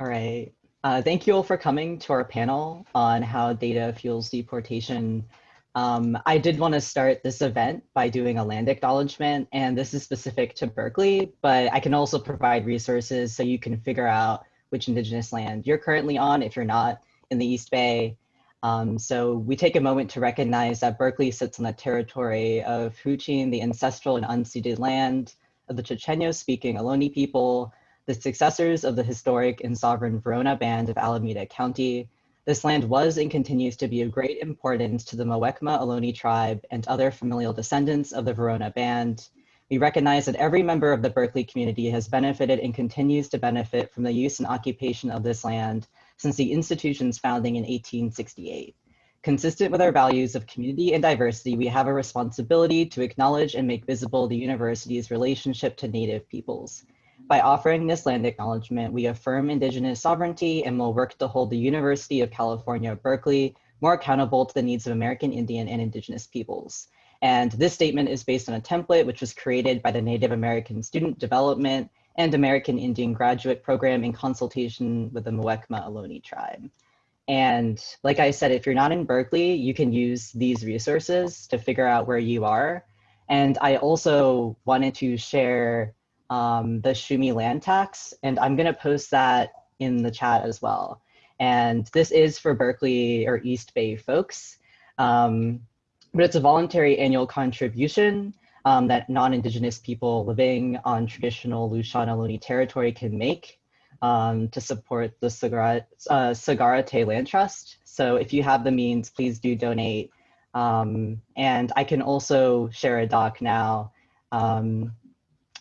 All right. Uh, thank you all for coming to our panel on how data fuels deportation. Um, I did want to start this event by doing a land acknowledgement, and this is specific to Berkeley, but I can also provide resources so you can figure out which indigenous land you're currently on if you're not in the East Bay. Um, so we take a moment to recognize that Berkeley sits on the territory of Huichin, the ancestral and unceded land of the Chochenyo speaking Ohlone people, the successors of the historic and sovereign Verona Band of Alameda County. This land was and continues to be of great importance to the Muwekma Ohlone tribe and other familial descendants of the Verona Band. We recognize that every member of the Berkeley community has benefited and continues to benefit from the use and occupation of this land since the institution's founding in 1868. Consistent with our values of community and diversity, we have a responsibility to acknowledge and make visible the university's relationship to Native peoples. By offering this land acknowledgement, we affirm Indigenous sovereignty and will work to hold the University of California, Berkeley more accountable to the needs of American Indian and Indigenous peoples. And this statement is based on a template which was created by the Native American Student Development and American Indian Graduate Program in consultation with the Muwekma Ohlone tribe. And like I said, if you're not in Berkeley, you can use these resources to figure out where you are. And I also wanted to share um, the Shuumi land tax, and I'm gonna post that in the chat as well. And this is for Berkeley or East Bay folks, um, but it's a voluntary annual contribution um, that non-Indigenous people living on traditional Lisjan Ohlone territory can make um, to support the Sogorea Te', uh, Land Trust. So if you have the means, please do donate. Um, and I can also share a doc now um,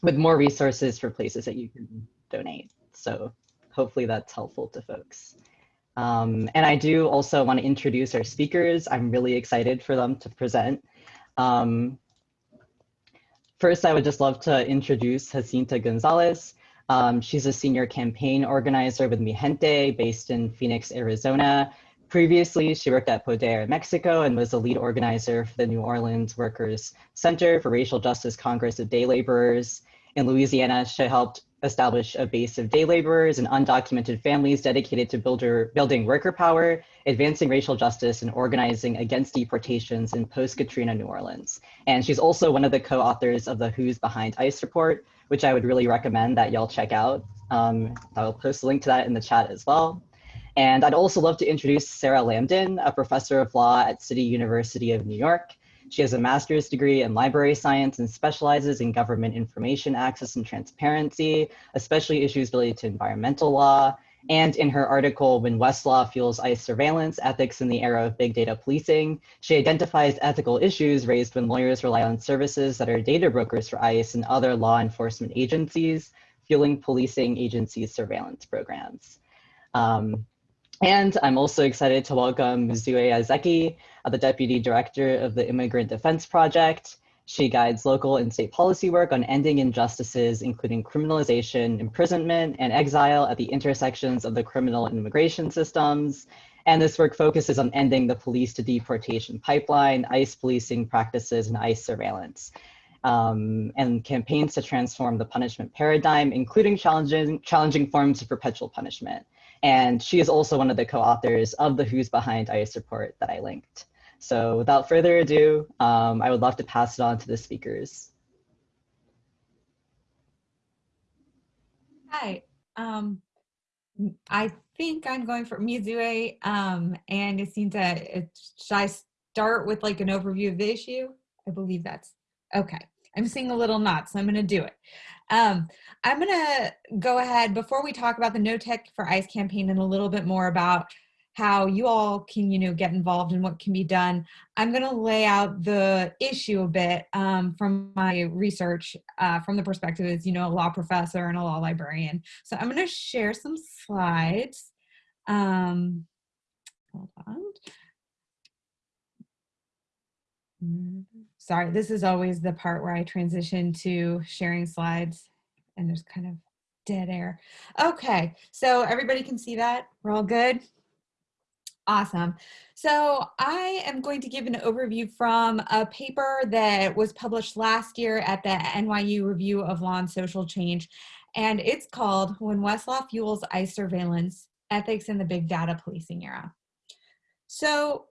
with more resources for places that you can donate. So hopefully that's helpful to folks. Um, and I do also want to introduce our speakers. I'm really excited for them to present. Um, first, I would just love to introduce Jacinta Gonzalez. Um, she's a senior campaign organizer with Mijente based in Phoenix, Arizona. Previously, she worked at Poder Mexico and was the lead organizer for the New Orleans Workers Center for Racial Justice Congress of Day Laborers. In Louisiana, she helped establish a base of day laborers and undocumented families dedicated to builder, building worker power, advancing racial justice, and organizing against deportations in post-Katrina New Orleans. And she's also one of the co-authors of the Who's Behind ICE report, which I would really recommend that y'all check out. Um, I'll post a link to that in the chat as well. And I'd also love to introduce Sarah Lamdan, a professor of law at City University of New York. She has a master's degree in library science and specializes in government information access and transparency, especially issues related to environmental law. And in her article, When Westlaw Fuels ICE Surveillance, Ethics in the Era of Big Data Policing, she identifies ethical issues raised when lawyers rely on services that are data brokers for ICE and other law enforcement agencies, fueling policing agencies' surveillance programs. Um, and I'm also excited to welcome Mizue Aizeki, uh, the Deputy Director of the Immigrant Defense Project. She guides local and state policy work on ending injustices, including criminalization, imprisonment, and exile at the intersections of the criminal and immigration systems. And this work focuses on ending the police to deportation pipeline, ICE policing practices, and ICE surveillance. Um, and campaigns to transform the punishment paradigm, including challenging, challenging forms of perpetual punishment. And she is also one of the co-authors of the Who's Behind ICE report that I linked. So without further ado, um, I would love to pass it on to the speakers. Hi, um, I think I'm going for Mizue um, and Jacinta. Should I start with like an overview of the issue? I believe that's okay. I'm seeing a little knot, so I'm going to do it. Um, I'm going to go ahead before we talk about the No Tech for ICE campaign and a little bit more about how you all can, you know, get involved and what can be done. I'm going to lay out the issue a bit um, from my research uh, from the perspective as, you know, a law professor and a law librarian. So I'm going to share some slides. Um, hold on. Sorry, this is always the part where I transition to sharing slides and there's kind of dead air. Okay, so everybody can see that? We're all good? Awesome. So I am going to give an overview from a paper that was published last year at the NYU Review of Law and Social Change. And it's called When Westlaw Fuels ICE Surveillance, Ethics in the Big Data Policing Era. So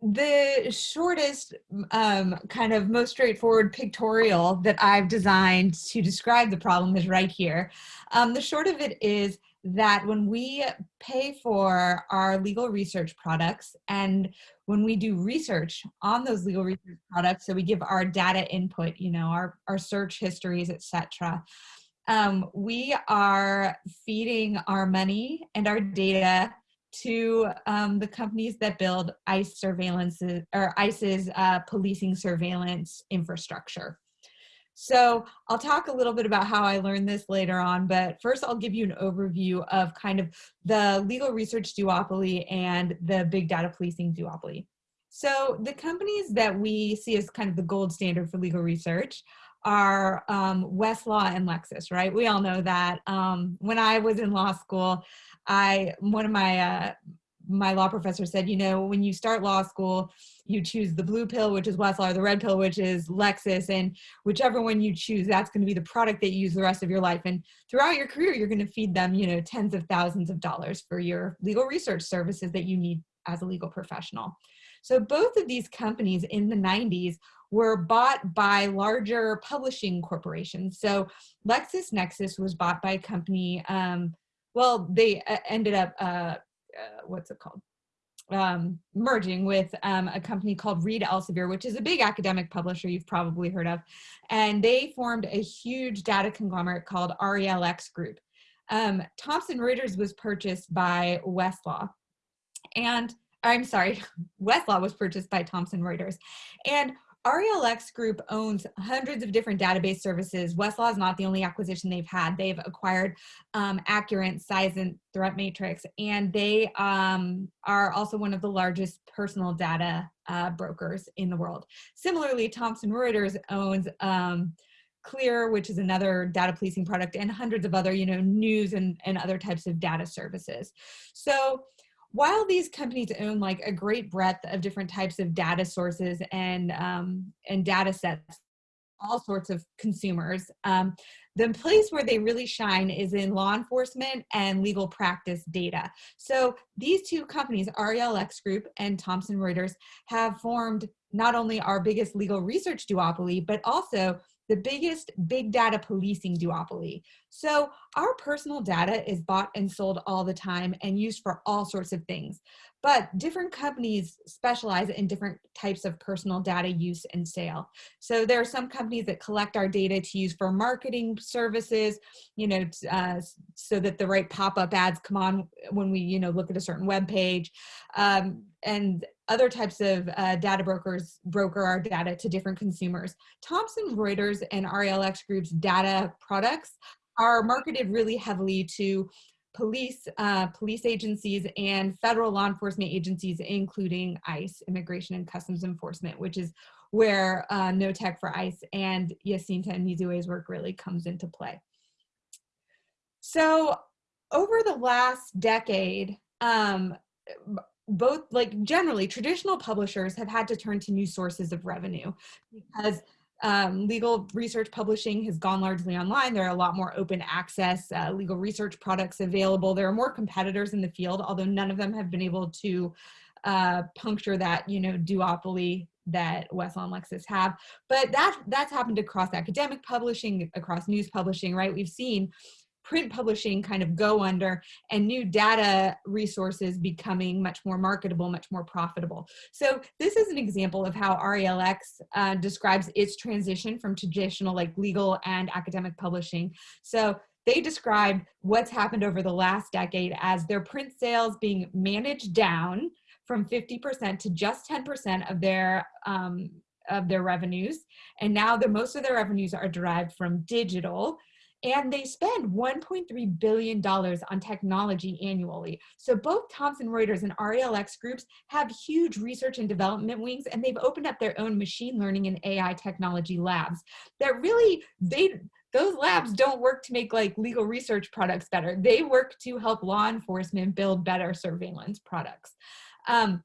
the shortest, um, kind of most straightforward pictorial that I've designed to describe the problem is right here. Um, the short of it is that when we pay for our legal research products and when we do research on those legal research products, so we give our data input, you know, our, our search histories, etc. Um, we are feeding our money and our data to um, the companies that build ICE surveillance or ICE's uh, policing surveillance infrastructure. So I'll talk a little bit about how I learned this later on, but first I'll give you an overview of kind of the legal research duopoly and the big data policing duopoly. So the companies that we see as kind of the gold standard for legal research are um, Westlaw and Lexis, right? We all know that. Um, when I was in law school, I one of my uh, my law professor said, you know, when you start law school, you choose the blue pill, which is Westlaw, or the red pill, which is Lexis, and whichever one you choose, that's going to be the product that you use the rest of your life. And throughout your career, you're going to feed them, you know, tens of thousands of dollars for your legal research services that you need as a legal professional. So both of these companies in the 90s were bought by larger publishing corporations. So LexisNexis was bought by a company, um, well, they uh, ended up, uh, uh, what's it called? Um, merging with um, a company called Reed Elsevier, which is a big academic publisher you've probably heard of. And they formed a huge data conglomerate called RELX Group. Um, Thomson Reuters was purchased by Westlaw. And I'm sorry, Westlaw was purchased by Thomson Reuters. And RELX Group owns hundreds of different database services. Westlaw is not the only acquisition they've had. They've acquired um, Accurint, Seisint, Threat Matrix, and they um, are also one of the largest personal data uh, brokers in the world. Similarly, Thomson Reuters owns um, Clear, which is another data policing product, and hundreds of other, you know, news and, and other types of data services. So while these companies own like a great breadth of different types of data sources and um, and data sets all sorts of consumers um, the place where they really shine is in law enforcement and legal practice data. So these two companies relx group and thomson reuters have formed not only our biggest legal research duopoly but also the biggest big data policing duopoly. So our personal data is bought and sold all the time and used for all sorts of things. But different companies specialize in different types of personal data use and sale. So there are some companies that collect our data to use for marketing services, you know, uh, so that the right pop-up ads come on when we, you know, look at a certain web page. Um, and other types of uh, data brokers broker our data to different consumers. Thomson Reuters and RELX Group's data products are marketed really heavily to police, uh, police agencies and federal law enforcement agencies, including ICE, Immigration and Customs Enforcement, which is where uh, No Tech for ICE and Jacinta and work really comes into play. So over the last decade, um, both like generally traditional publishers have had to turn to new sources of revenue because um, legal research publishing has gone largely online. There are a lot more open access uh, legal research products available. There are more competitors in the field, although none of them have been able to uh, puncture that, you know, duopoly that Westlaw and Lexis have. But that that's happened across academic publishing, across news publishing, right? We've seen print publishing kind of go under and new data resources becoming much more marketable, much more profitable. So this is an example of how RELX uh, describes its transition from traditional like legal and academic publishing. So they describe what's happened over the last decade as their print sales being managed down from 50% to just 10% of their um, of their revenues. And now the most of their revenues are derived from digital and they spend $1.3 billion on technology annually. So both Thomson Reuters and RELX groups have huge research and development wings, and they've opened up their own machine learning and AI technology labs that really, they, those labs don't work to make like legal research products better. They work to help law enforcement build better surveillance products. Um,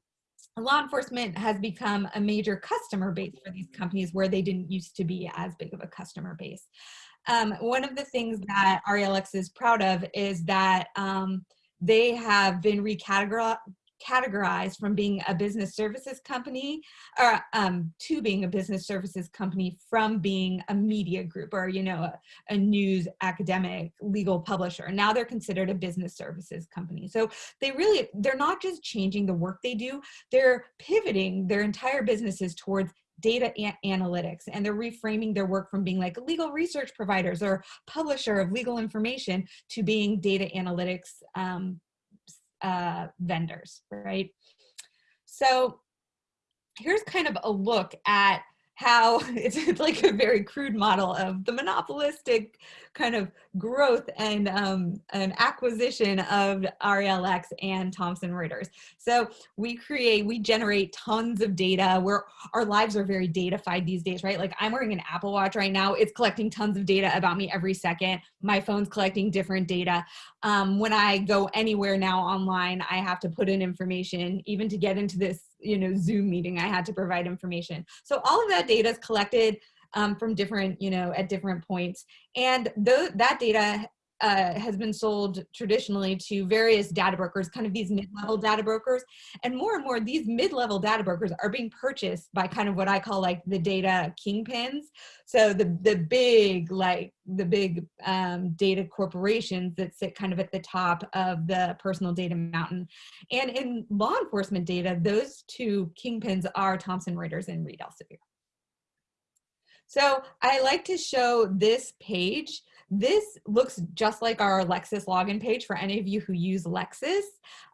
law enforcement has become a major customer base for these companies where they didn't used to be as big of a customer base. Um, one of the things that RELX is proud of is that um, they have been recategorized categorized from being a business services company or um, to being a business services company from being a media group or you know a, a, news academic legal publisher. Now they're considered a business services company. So they really they're not just changing the work they do they're pivoting their entire businesses towards data analytics and they're reframing their work from being like legal research providers or publisher of legal information to being data analytics um, uh, vendors, right? So here's kind of a look at how it's, it's, like a very crude model of the monopolistic kind of growth and um, an acquisition of RELX and Thomson Reuters. So we create, we generate tons of data where our lives are very datafied these days, right? Like I'm wearing an Apple Watch right now. It's collecting tons of data about me every second. My phone's collecting different data. Um, when I go anywhere now online, I have to put in information, even to get into this you know, Zoom meeting, I had to provide information. So all of that data is collected um, from different, you know, at different points. And th that data uh, has been sold traditionally to various data brokers, kind of these mid-level data brokers. And more and more, these mid-level data brokers are being purchased by kind of what I call like the data kingpins. So the, the big, like the big um, data corporations that sit kind of at the top of the personal data mountain. And in law enforcement data, those two kingpins are Thomson Reuters and Reed Elsevier. So I like to show this page this looks just like our Lexis login page for any of you who use Lexis,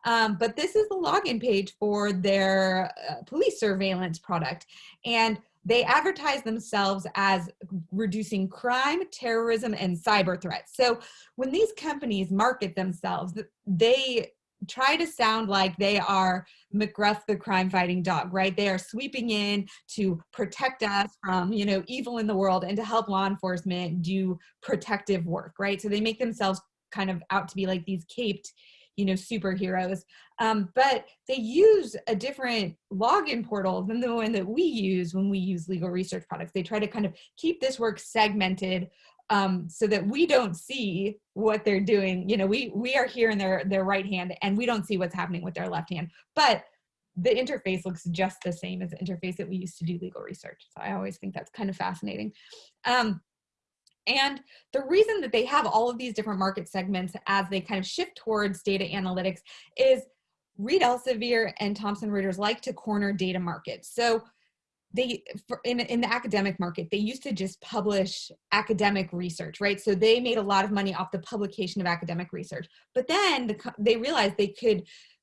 um, but this is the login page for their uh, police surveillance product. And they advertise themselves as reducing crime, terrorism, and cyber threats. So when these companies market themselves, they try to sound like they are McGruff the crime fighting dog, right? They are sweeping in to protect us from, you know, evil in the world and to help law enforcement do protective work, right? So they make themselves kind of out to be like these caped, you know, superheroes. Um, but they use a different login portal than the one that we use when we use legal research products. They try to kind of keep this work segmented um, so that we don't see what they're doing. You know, we we are here in their their right hand and we don't see what's happening with their left hand. But the interface looks just the same as the interface that we used to do legal research. So I always think that's kind of fascinating. Um, and the reason that they have all of these different market segments as they kind of shift towards data analytics is Reed Elsevier and Thomson Reuters like to corner data markets. So they for, in, in the academic market they used to just publish academic research right so they made a lot of money off the publication of academic research but then the, they realized they could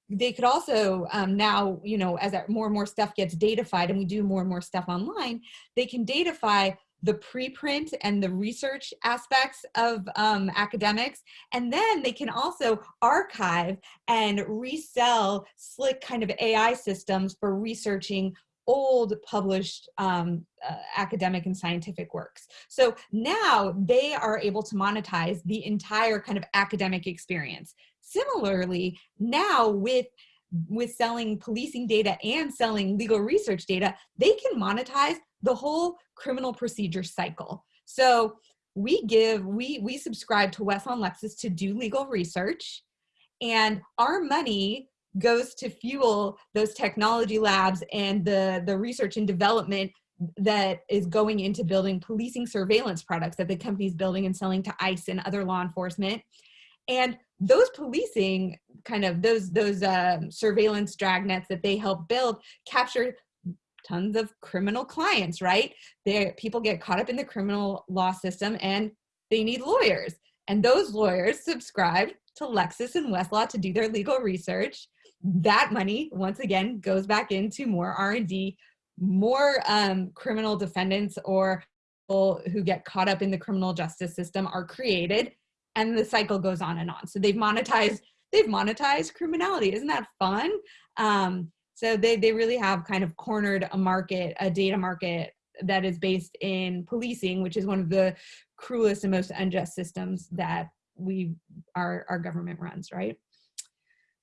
they could also um, now you know as more and more stuff gets datafied and we do more and more stuff online they can datafy the preprint and the research aspects of um, academics. And then they can also archive and resell slick kind of AI systems for researching old published um, uh, academic and scientific works. So now they are able to monetize the entire kind of academic experience. Similarly, now with with selling policing data and selling legal research data, they can monetize the whole criminal procedure cycle. So we give, we, we subscribe to Westlaw Lexis to do legal research and our money goes to fuel those technology labs and the, the research and development that is going into building policing surveillance products that the company's building and selling to ICE and other law enforcement. And those policing kind of those those um, surveillance dragnets that they help build capture tons of criminal clients, right? There, people get caught up in the criminal law system and they need lawyers. And those lawyers subscribe to Lexis and Westlaw to do their legal research that money once again goes back into more r&d more um, criminal defendants or people who get caught up in the criminal justice system are created and the cycle goes on and on. So they've monetized they've monetized criminality. Isn't that fun? Um, so they, they really have kind of cornered a market a data market that is based in policing which is one of the cruelest and most unjust systems that we our, our government runs right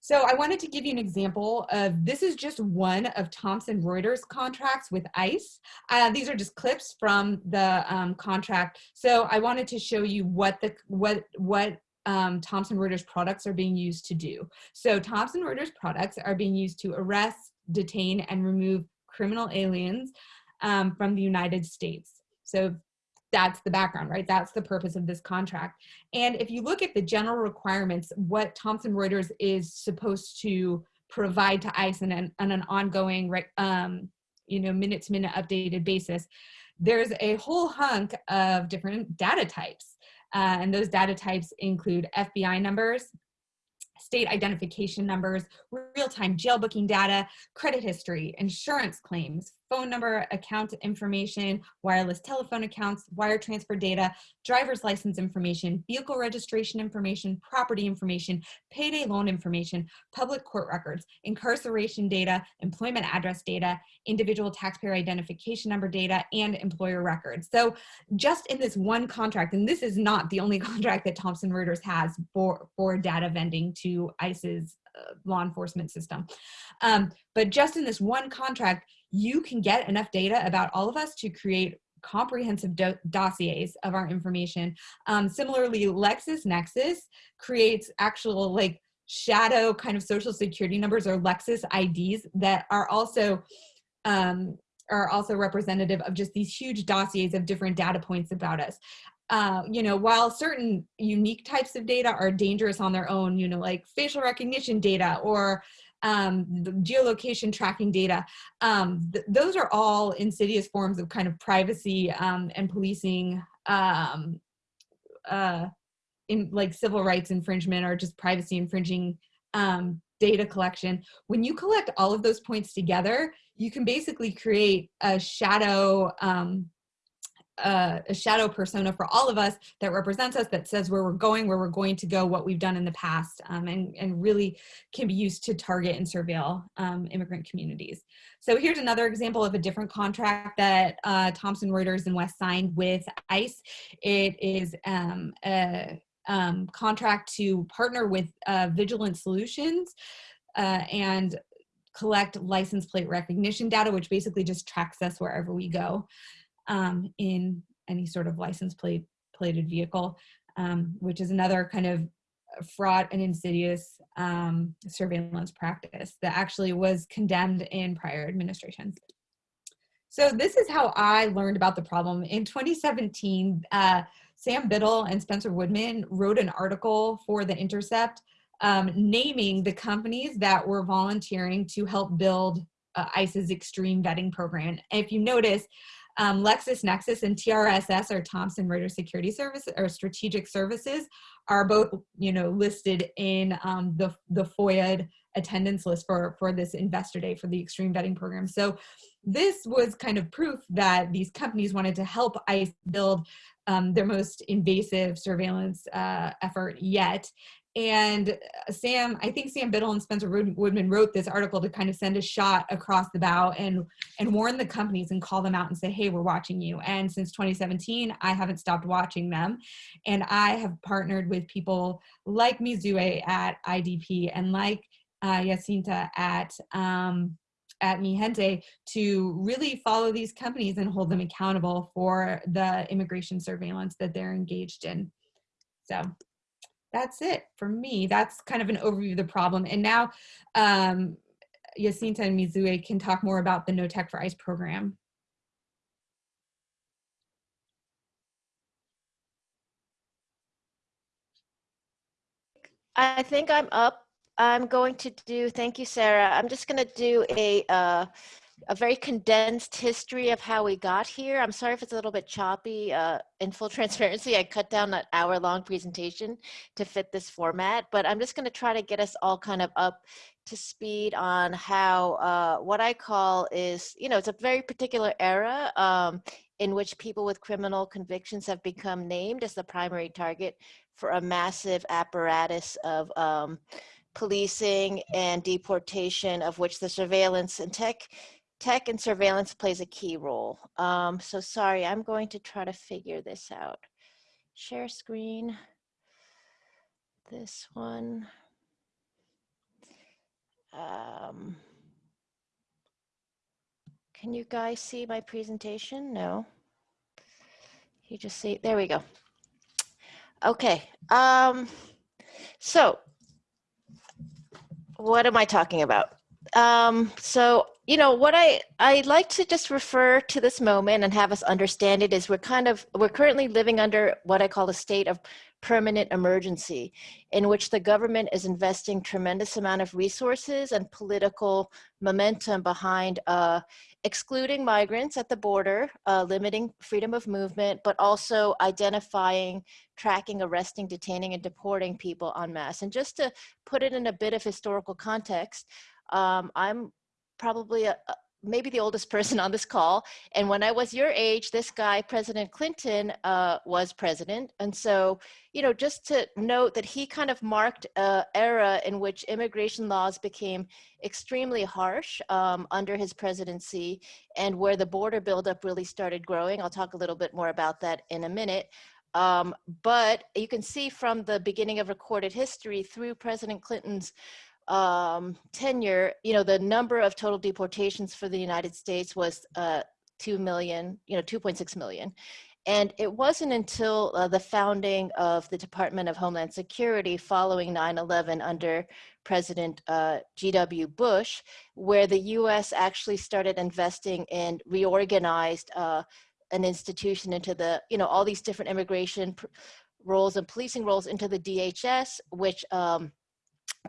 So I wanted to give you an example of, this is just one of Thomson Reuters contracts with ICE. Uh, these are just clips from the um, contract. So I wanted to show you what the, what, what um, Thomson Reuters products are being used to do. So Thomson Reuters products are being used to arrest, detain, and remove criminal aliens um, from the United States. So that's the background, right? That's the purpose of this contract. And if you look at the general requirements, what Thomson Reuters is supposed to provide to ICE on an, on an ongoing, um, you know, minute to minute updated basis, there's a whole hunk of different data types. Uh, and those data types include FBI numbers, state identification numbers, real-time jail booking data, credit history, insurance claims, phone number, account information, wireless telephone accounts, wire transfer data, driver's license information, vehicle registration information, property information, payday loan information, public court records, incarceration data, employment address data, individual taxpayer identification number data, and employer records. So just in this one contract, and this is not the only contract that Thomson Reuters has for, for data vending to ICE's uh, law enforcement system. Um, but just in this one contract, you can get enough data about all of us to create comprehensive do dossiers of our information. Um, similarly, LexisNexis creates actual like shadow kind of social security numbers or Lexis IDs that are also um, are also representative of just these huge dossiers of different data points about us. Uh, you know, while certain unique types of data are dangerous on their own, you know, like facial recognition data or um, geolocation tracking data. Um, th those are all insidious forms of kind of privacy um, and policing um, uh, in like civil rights infringement or just privacy infringing um, data collection. When you collect all of those points together, you can basically create a shadow um, a, a, shadow persona for all of us that represents us, that says where we're going, where we're going to go, what we've done in the past, um, and, and really can be used to target and surveil um, immigrant communities. So here's another example of a different contract that uh, Thomson Reuters and West signed with ICE. It is um, a um, contract to partner with uh, Vigilant Solutions uh, and collect license plate recognition data, which basically just tracks us wherever we go um, in any sort of license plate plated vehicle, um, which is another kind of fraught and insidious um, surveillance practice that actually was condemned in prior administrations. So this is how I learned about the problem. In 2017, uh, Sam Biddle and Spencer Woodman wrote an article for The Intercept um, naming the companies that were volunteering to help build uh, ICE's extreme vetting program. If you notice, um, LexisNexis and TRSS or Thomson Reuters Security Service or Strategic Services are both, you know, listed in um, the, the FOIA attendance list for, for this investor day for the extreme vetting program. So this was kind of proof that these companies wanted to help ICE build um, their most invasive surveillance uh, effort yet. And uh, Sam, I think Sam Biddle and Spencer Woodman wrote this article to kind of send a shot across the bow and, and warn the companies and call them out and say, hey, we're watching you. And since 2017, I haven't stopped watching them. And I have partnered with people like Mizue at IDP and like uh, Jacinta at, um, at Mijente to really follow these companies and hold them accountable for the immigration surveillance that they're engaged in. So that's it for me. That's kind of an overview of the problem. And now um, Jacinta and Mizue can talk more about the No Tech for ICE program. I think I'm up. I'm going to do, thank you, Sarah. I'm just going to do a uh, a very condensed history of how we got here. I'm sorry if it's a little bit choppy. Uh, in full transparency, I cut down an hour long presentation to fit this format, but I'm just gonna try to get us all kind of up to speed on how uh, what I call is, you know, it's a very particular era um, in which people with criminal convictions have become named as the primary target for a massive apparatus of um, policing and deportation of which the surveillance and tech tech and surveillance plays a key role. Um, so sorry, I'm going to try to figure this out. Share screen, this one. Um, can you guys see my presentation? No. You just see, there we go. Okay. Um, so what am I talking about? Um, so, you know, what I, I like to just refer to this moment and have us understand it is we're kind of, we're currently living under what I call a state of permanent emergency in which the government is investing tremendous amount of resources and political momentum behind uh, excluding migrants at the border, uh, limiting freedom of movement, but also identifying, tracking, arresting, detaining, and deporting people en masse. And just to put it in a bit of historical context, um, I'm probably a, maybe the oldest person on this call. And when I was your age, this guy, President Clinton, uh, was president. And so, you know, just to note that he kind of marked an era in which immigration laws became extremely harsh um, under his presidency and where the border buildup really started growing. I'll talk a little bit more about that in a minute. Um, but you can see from the beginning of recorded history through President Clinton's um, tenure, you know, the number of total deportations for the United States was uh, 2 million, you know, 2.6 million. And it wasn't until uh, the founding of the Department of Homeland Security following 9-11 under President uh, G.W. Bush, where the US actually started investing in reorganized uh, an institution into the, you know, all these different immigration roles and policing roles into the DHS, which um,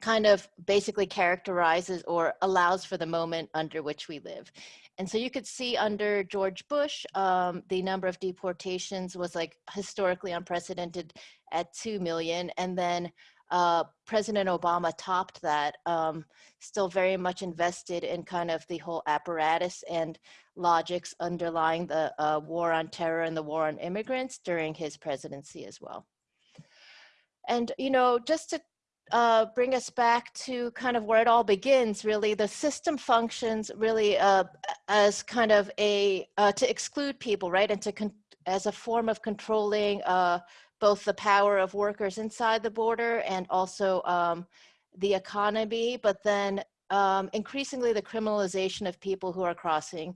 kind of basically characterizes or allows for the moment under which we live. And so you could see under George Bush, um, the number of deportations was like historically unprecedented at 2 million. And then uh, President Obama topped that, um, still very much invested in kind of the whole apparatus and logics underlying the uh, war on terror and the war on immigrants during his presidency as well. And, you know, just to uh, bring us back to kind of where it all begins, really. The system functions really uh, as kind of a, uh, to exclude people, right? And to, as a form of controlling uh, both the power of workers inside the border and also um, the economy, but then um, increasingly the criminalization of people who are crossing.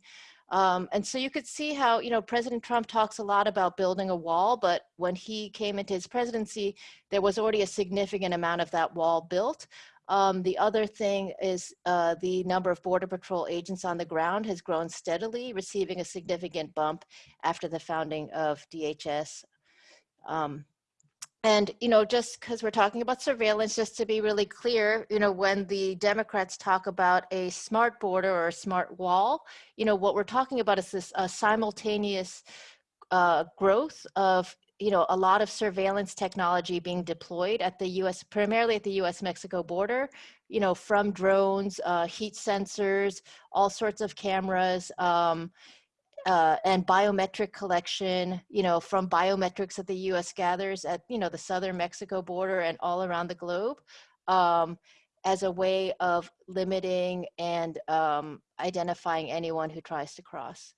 Um, and so you could see how, you know, President Trump talks a lot about building a wall, but when he came into his presidency, there was already a significant amount of that wall built. Um, the other thing is uh, the number of Border Patrol agents on the ground has grown steadily, receiving a significant bump after the founding of DHS. Um, and, you know, just because we're talking about surveillance, just to be really clear, you know, when the Democrats talk about a smart border or a smart wall, you know, what we're talking about is this uh, simultaneous uh, growth of, you know, a lot of surveillance technology being deployed at the US, primarily at the US Mexico border, you know, from drones, uh, heat sensors, all sorts of cameras, um, uh, and biometric collection, you know, from biometrics that the U.S. gathers at, you know, the southern Mexico border and all around the globe um, as a way of limiting and um, identifying anyone who tries to cross.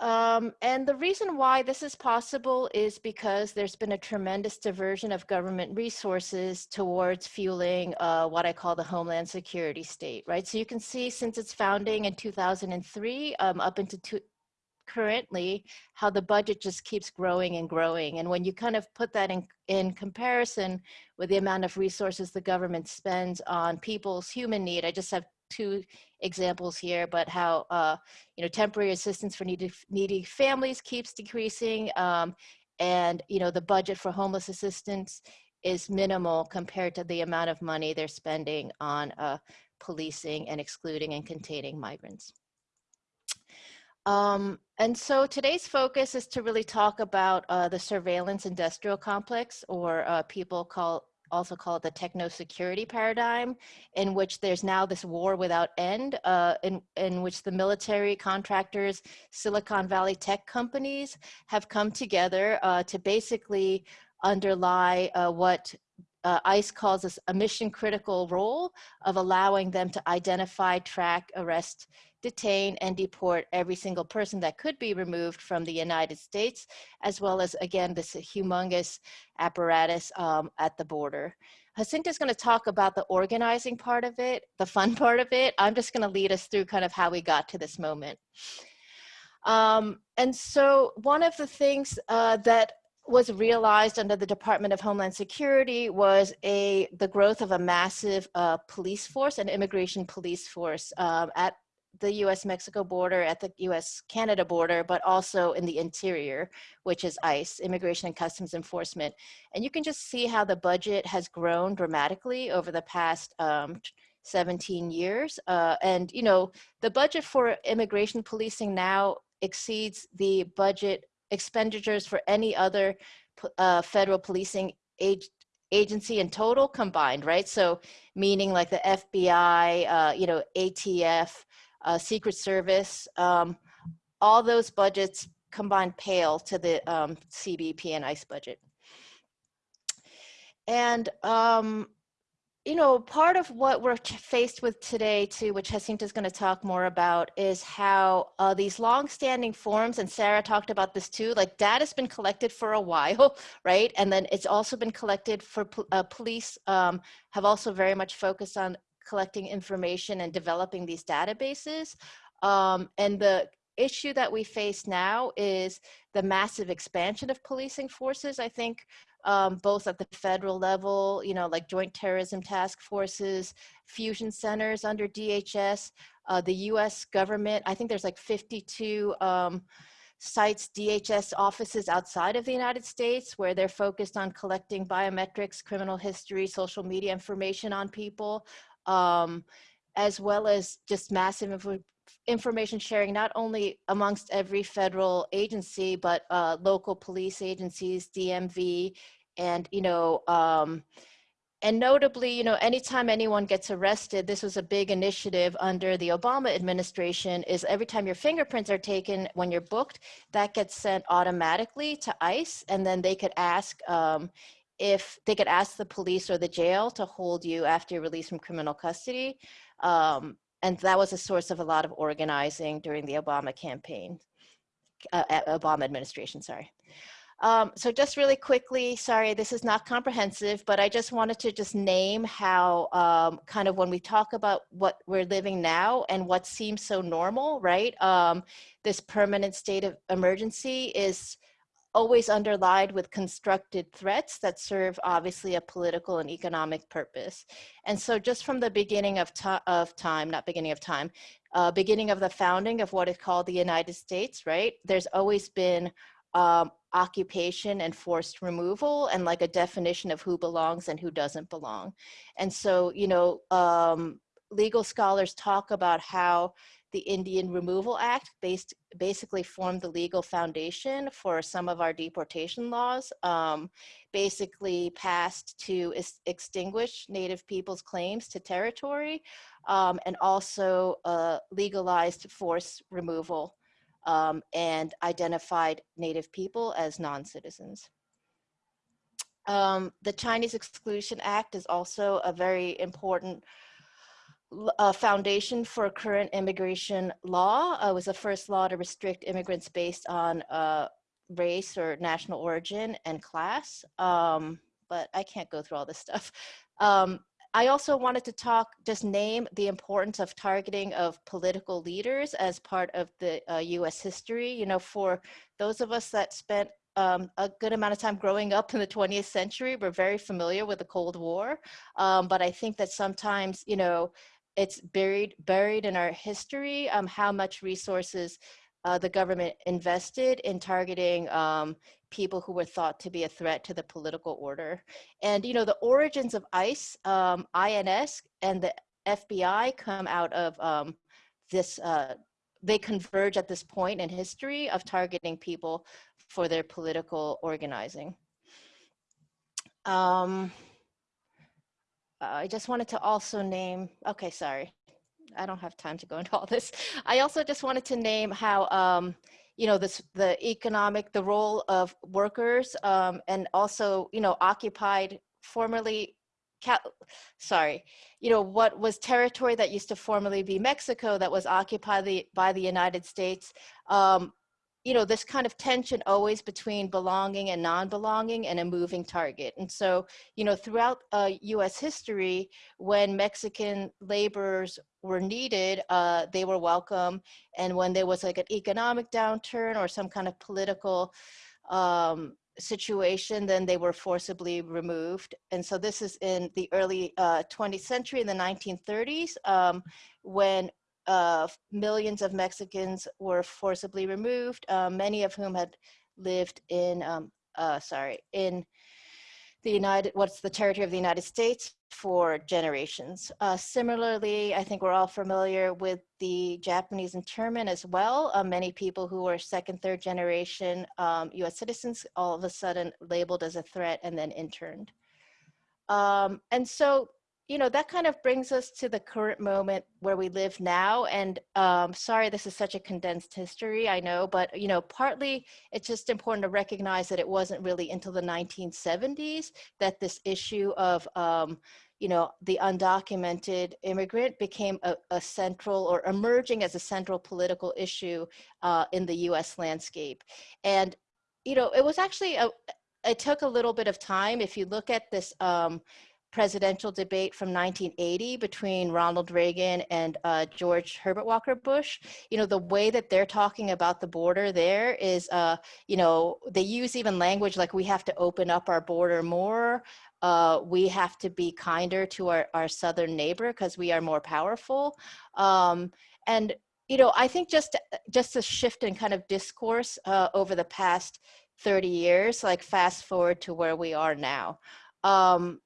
Um, and the reason why this is possible is because there's been a tremendous diversion of government resources towards fueling uh, what I call the Homeland Security state, right? So you can see since its founding in 2003 um, up into two, currently how the budget just keeps growing and growing. And when you kind of put that in, in comparison with the amount of resources the government spends on people's human need, I just have two examples here, but how, uh, you know, temporary assistance for needy, needy families keeps decreasing. Um, and, you know, the budget for homeless assistance is minimal compared to the amount of money they're spending on uh, policing and excluding and containing migrants. Um, and so today's focus is to really talk about uh, the surveillance industrial complex, or uh, people call also call it the techno security paradigm, in which there's now this war without end, uh, in, in which the military contractors, Silicon Valley tech companies have come together uh, to basically underlie uh, what uh, ICE calls this a mission critical role of allowing them to identify, track, arrest, detain, and deport every single person that could be removed from the United States, as well as, again, this humongous apparatus um, at the border. Is going to talk about the organizing part of it, the fun part of it. I'm just going to lead us through kind of how we got to this moment. Um, and so one of the things uh, that was realized under the Department of Homeland Security was a the growth of a massive uh, police force, an immigration police force um, at the US-Mexico border, at the US-Canada border, but also in the interior, which is ICE, Immigration and Customs Enforcement. And you can just see how the budget has grown dramatically over the past um, 17 years. Uh, and, you know, the budget for immigration policing now exceeds the budget expenditures for any other uh, federal policing age, agency in total combined, right? So meaning like the FBI, uh, you know, ATF, uh, Secret Service, um, all those budgets combined pale to the um, CBP and ICE budget. And um, you know, part of what we're faced with today too, which Jacinta is going to talk more about, is how uh, these long-standing forms, and Sarah talked about this too, like data's been collected for a while, right? And then it's also been collected for uh, police um, have also very much focused on collecting information and developing these databases. Um, and the issue that we face now is the massive expansion of policing forces. I think um, both at the federal level, you know, like joint terrorism task forces, fusion centers under DHS, uh, the US government, I think there's like 52 um, sites, DHS offices outside of the United States where they're focused on collecting biometrics, criminal history, social media information on people, um, as well as just massive info information sharing, not only amongst every federal agency, but uh, local police agencies, DMV, and, you know, um, and notably, you know, anytime anyone gets arrested, this was a big initiative under the Obama administration, is every time your fingerprints are taken when you're booked, that gets sent automatically to ICE, and then they could ask um, if they could ask the police or the jail to hold you after you're released from criminal custody. Um, and that was a source of a lot of organizing during the Obama campaign, uh, Obama administration, sorry. Um, so just really quickly, sorry, this is not comprehensive, but I just wanted to just name how um, kind of when we talk about what we're living now and what seems so normal, right? Um, this permanent state of emergency is always underlined with constructed threats that serve obviously a political and economic purpose. And so just from the beginning of, of time, not beginning of time, uh, beginning of the founding of what is called the United States, right? There's always been um, occupation and forced removal and like a definition of who belongs and who doesn't belong. And so, you know, um, legal scholars talk about how the Indian Removal Act based, basically formed the legal foundation for some of our deportation laws, um, basically passed to extinguish Native people's claims to territory, um, and also uh, legalized force removal um, and identified Native people as non-citizens. Um, the Chinese Exclusion Act is also a very important foundation for current immigration law. Uh, was the first law to restrict immigrants based on uh, race or national origin and class. Um, but I can't go through all this stuff. Um, I also wanted to talk, just name the importance of targeting of political leaders as part of the uh, US history. You know, for those of us that spent um, a good amount of time growing up in the 20th century, we're very familiar with the Cold War. Um, but I think that sometimes, you know, it's buried buried in our history um, how much resources uh, the government invested in targeting um, people who were thought to be a threat to the political order. And, you know, the origins of ICE, um, INS, and the FBI come out of um, this, uh, they converge at this point in history of targeting people for their political organizing. Um, I just wanted to also name, okay, sorry. I don't have time to go into all this. I also just wanted to name how, um, you know, this, the economic, the role of workers um, and also, you know, occupied formerly, sorry, you know, what was territory that used to formerly be Mexico that was occupied the, by the United States, um, you know, this kind of tension always between belonging and non-belonging and a moving target. And so, you know, throughout uh, US history, when Mexican laborers were needed, uh, they were welcome. And when there was like an economic downturn or some kind of political um, situation, then they were forcibly removed. And so this is in the early uh, 20th century, in the 1930s, um, when uh, millions of Mexicans were forcibly removed, uh, many of whom had lived in, um, uh, sorry, in the United, what's the territory of the United States for generations. Uh, similarly, I think we're all familiar with the Japanese internment as well. Uh, many people who were second, third generation um, US citizens all of a sudden labeled as a threat and then interned. Um, and so you know, that kind of brings us to the current moment where we live now. And um, sorry, this is such a condensed history, I know, but, you know, partly it's just important to recognize that it wasn't really until the 1970s that this issue of, um, you know, the undocumented immigrant became a, a, central or emerging as a central political issue uh, in the US landscape. And, you know, it was actually, a, it took a little bit of time. If you look at this, um, presidential debate from 1980 between Ronald Reagan and uh, George Herbert Walker Bush, you know, the way that they're talking about the border there is, uh, you know, they use even language like we have to open up our border more. Uh, we have to be kinder to our, our southern neighbor because we are more powerful. Um, and, you know, I think just, just a shift in kind of discourse uh, over the past 30 years, like fast forward to where we are now. Um,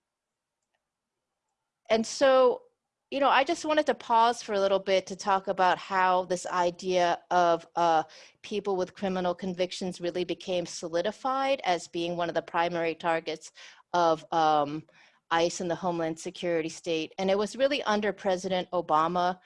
and so, you know, I just wanted to pause for a little bit to talk about how this idea of uh, people with criminal convictions really became solidified as being one of the primary targets of um, ICE and the Homeland Security state. And it was really under President Obama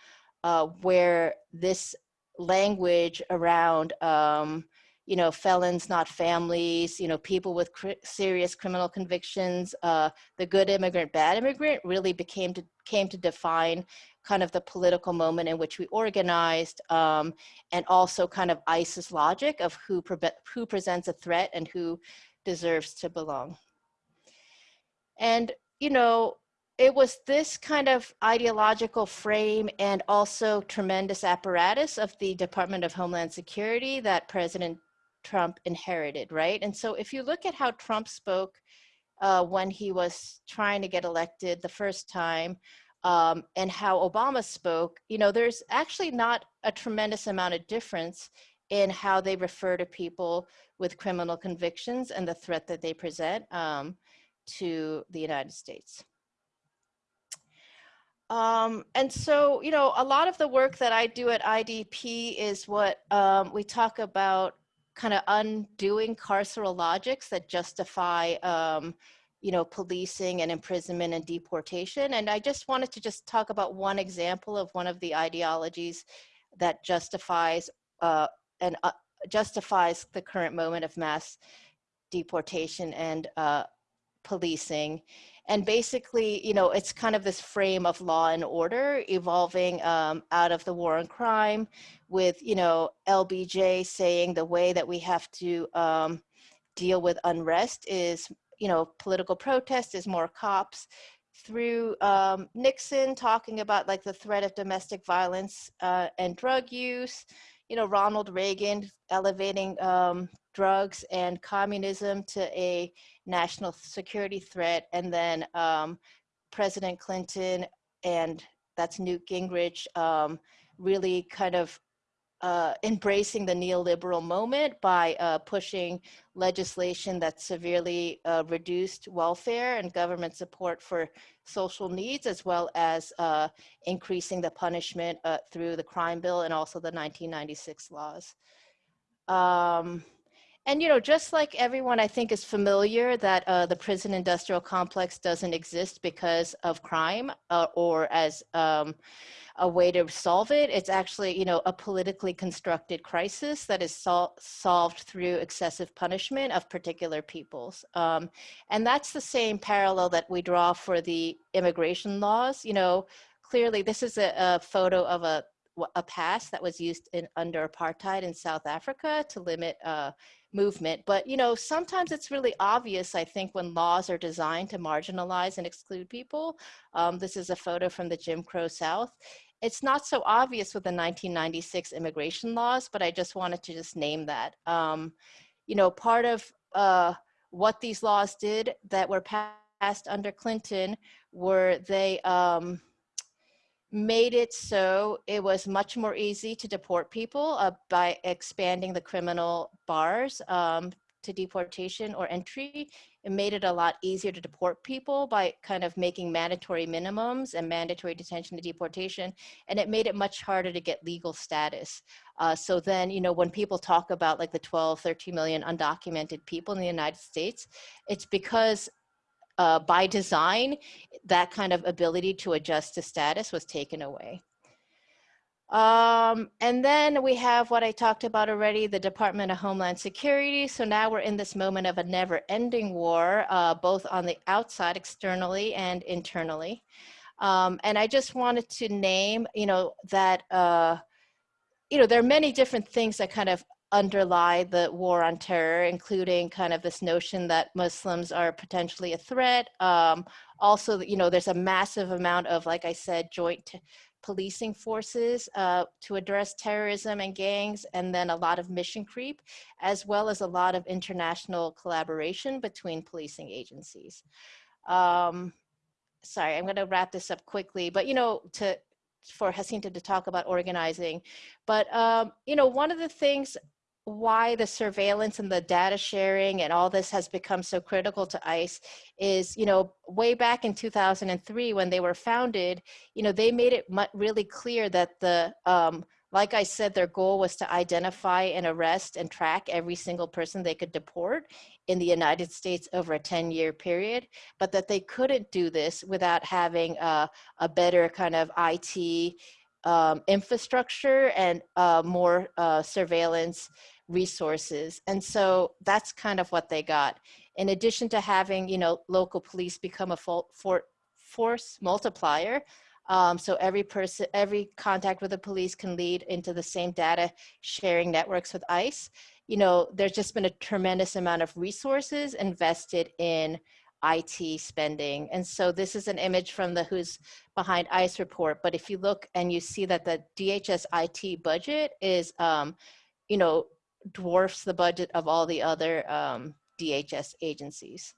uh, where this language around um, you know, felons, not families, you know, people with cr serious criminal convictions, uh, the good immigrant, bad immigrant really became to, came to define kind of the political moment in which we organized um, and also kind of ICE's logic of who, who presents a threat and who deserves to belong. And, you know, it was this kind of ideological frame and also tremendous apparatus of the Department of Homeland Security that President Trump inherited, right? And so if you look at how Trump spoke uh, when he was trying to get elected the first time um, and how Obama spoke, you know, there's actually not a tremendous amount of difference in how they refer to people with criminal convictions and the threat that they present um, to the United States. Um, and so, you know, a lot of the work that I do at IDP is what um, we talk about kind of undoing carceral logics that justify um, you know, policing and imprisonment and deportation. And I just wanted to just talk about one example of one of the ideologies that justifies uh, and uh, justifies the current moment of mass deportation and uh, policing. And basically, you know, it's kind of this frame of law and order evolving um, out of the war on crime with, you know, LBJ saying the way that we have to um, deal with unrest is, you know, political protest is more cops through um, Nixon talking about like the threat of domestic violence uh, and drug use, you know, Ronald Reagan elevating um, drugs and communism to a national security threat. And then um, President Clinton and that's Newt Gingrich um, really kind of uh, embracing the neoliberal moment by uh, pushing legislation that severely uh, reduced welfare and government support for social needs, as well as uh, increasing the punishment uh, through the crime bill and also the 1996 laws. Um, and, you know, just like everyone I think is familiar that uh, the prison industrial complex doesn't exist because of crime uh, or as um, a way to solve it. It's actually, you know, a politically constructed crisis that is sol solved through excessive punishment of particular peoples. Um, and that's the same parallel that we draw for the immigration laws. You know, clearly this is a, a photo of a a pass that was used in under apartheid in South Africa to limit uh, movement. But you know, sometimes it's really obvious. I think when laws are designed to marginalize and exclude people. Um, this is a photo from the Jim Crow South. It's not so obvious with the 1996 immigration laws, but I just wanted to just name that. Um, you know, part of uh, what these laws did that were passed under Clinton were they um, made it so it was much more easy to deport people uh, by expanding the criminal bars um, to deportation or entry. It made it a lot easier to deport people by kind of making mandatory minimums and mandatory detention to deportation. And it made it much harder to get legal status. Uh, so then, you know, when people talk about like the 12, 13 million undocumented people in the United States, it's because uh, by design, that kind of ability to adjust to status was taken away. Um, and then we have what I talked about already, the Department of Homeland Security. So now we're in this moment of a never ending war, uh, both on the outside, externally and internally. Um, and I just wanted to name, you know, that, uh, you know, there are many different things that kind of underlie the war on terror, including kind of this notion that Muslims are potentially a threat. Um, also, you know, there's a massive amount of, like I said, joint policing forces uh, to address terrorism and gangs, and then a lot of mission creep, as well as a lot of international collaboration between policing agencies. Um, sorry, I'm going to wrap this up quickly, but you know, to for Jacinta to talk about organizing. But, um, you know, one of the things why the surveillance and the data sharing and all this has become so critical to ICE is, you know, way back in 2003 when they were founded, you know, they made it really clear that the, um, like I said, their goal was to identify and arrest and track every single person they could deport in the United States over a 10 year period, but that they couldn't do this without having a, a better kind of IT um, infrastructure and uh, more uh, surveillance resources. And so that's kind of what they got. In addition to having, you know, local police become a for, for, force multiplier, um, so every person, every contact with the police can lead into the same data sharing networks with ICE. You know, there's just been a tremendous amount of resources invested in IT spending. And so this is an image from the Who's Behind ICE report. But if you look and you see that the DHS IT budget is, um, you know, dwarfs the budget of all the other um, DHS agencies.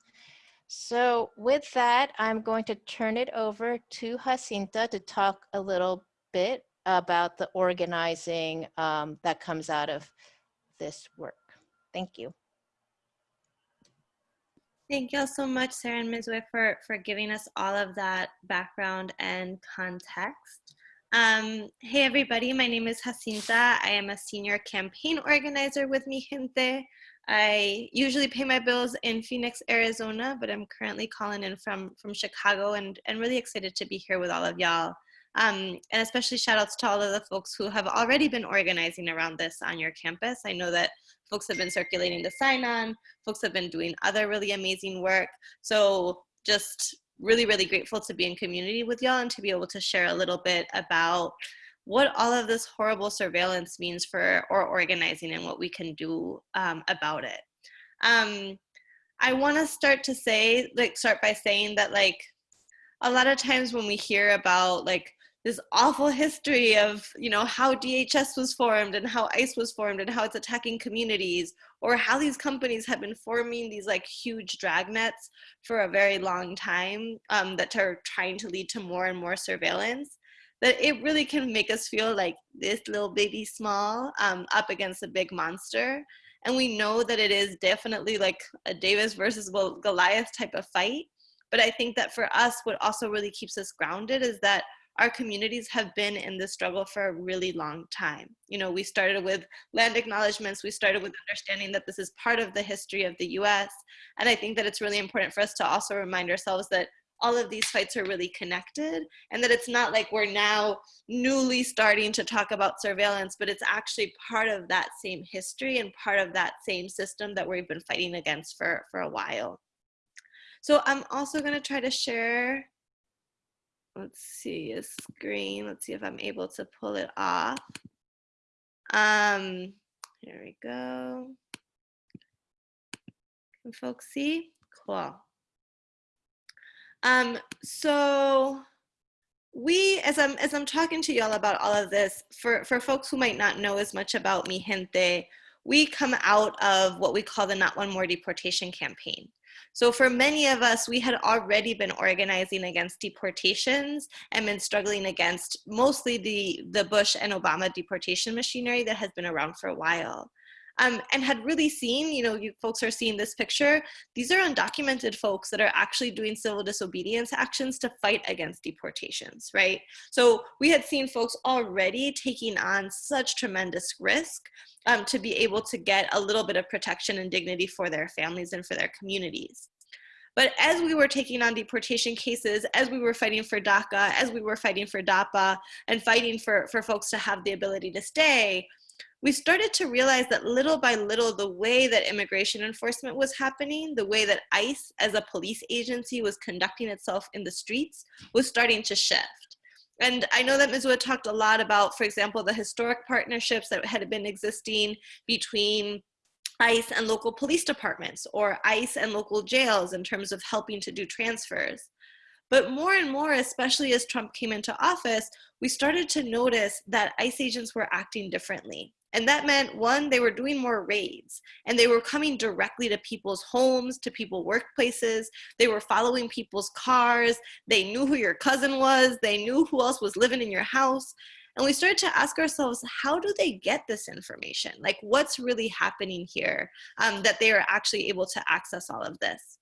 So with that, I'm going to turn it over to Jacinta to talk a little bit about the organizing um, that comes out of this work. Thank you. Thank you all so much, Sarah and Mizue, for, for giving us all of that background and context. Um, hey everybody, my name is Jacinta. I am a senior campaign organizer with Mijente. I usually pay my bills in Phoenix, Arizona, but I'm currently calling in from, from Chicago and, and really excited to be here with all of y'all. Um, and especially shout outs to all of the folks who have already been organizing around this on your campus. I know that folks have been circulating the sign on, folks have been doing other really amazing work. So just really, really grateful to be in community with y'all and to be able to share a little bit about what all of this horrible surveillance means for our organizing and what we can do um, about it. Um, I want to start to say, like, start by saying that, like, a lot of times when we hear about like this awful history of you know how DHS was formed and how ICE was formed and how it's attacking communities or how these companies have been forming these like huge dragnets for a very long time um, that are trying to lead to more and more surveillance that it really can make us feel like this little baby small um, up against a big monster. And we know that it is definitely like a David versus Goliath type of fight. But I think that for us what also really keeps us grounded is that our communities have been in this struggle for a really long time. You know, we started with land acknowledgements, we started with understanding that this is part of the history of the US. And I think that it's really important for us to also remind ourselves that all of these fights are really connected and that it's not like we're now newly starting to talk about surveillance, but it's actually part of that same history and part of that same system that we've been fighting against for, for a while. So I'm also gonna try to share let's see a screen. Let's see if I'm able to pull it off. Um, here we go. Can folks see? Cool. Um, so we, as I'm as I'm talking to y'all about all of this, for for folks who might not know as much about Mijente, we come out of what we call the Not One More Deportation campaign. So for many of us, we had already been organizing against deportations and been struggling against mostly the, the Bush and Obama deportation machinery that has been around for a while um, and had really seen, you know, you folks are seeing this picture, these are undocumented folks that are actually doing civil disobedience actions to fight against deportations, right? So we had seen folks already taking on such tremendous risk um, to be able to get a little bit of protection and dignity for their families and for their communities. But as we were taking on deportation cases, as we were fighting for DACA, as we were fighting for DAPA, and fighting for, for folks to have the ability to stay, we started to realize that little by little, the way that immigration enforcement was happening, the way that ICE as a police agency was conducting itself in the streets was starting to shift. And I know that Mizue talked a lot about, for example, the historic partnerships that had been existing between ICE and local police departments or ICE and local jails in terms of helping to do transfers. But more and more, especially as Trump came into office, we started to notice that ICE agents were acting differently. And that meant one, they were doing more raids and they were coming directly to people's homes, to people workplaces. They were following people's cars. They knew who your cousin was. They knew who else was living in your house. And we started to ask ourselves, how do they get this information? Like what's really happening here um, that they are actually able to access all of this?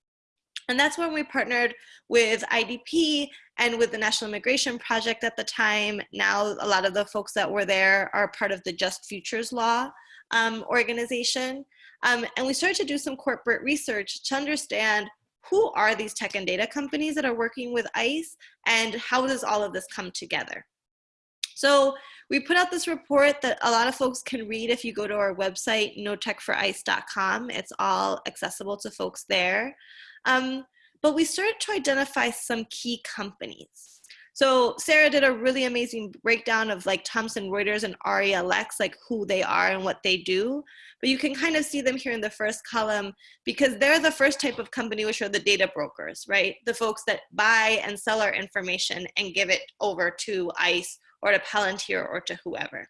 And that's when we partnered with IDP and with the National Immigration Project at the time. Now, a lot of the folks that were there are part of the Just Futures Law um, organization. Um, and we started to do some corporate research to understand who are these tech and data companies that are working with ICE and how does all of this come together. So we put out this report that a lot of folks can read if you go to our website, notechforice.com. It's all accessible to folks there. Um, but we started to identify some key companies. So Sarah did a really amazing breakdown of like Thomson Reuters and RELX, like who they are and what they do. But you can kind of see them here in the first column because they're the first type of company, which are the data brokers, right? The folks that buy and sell our information and give it over to ICE or to Palantir or to whoever.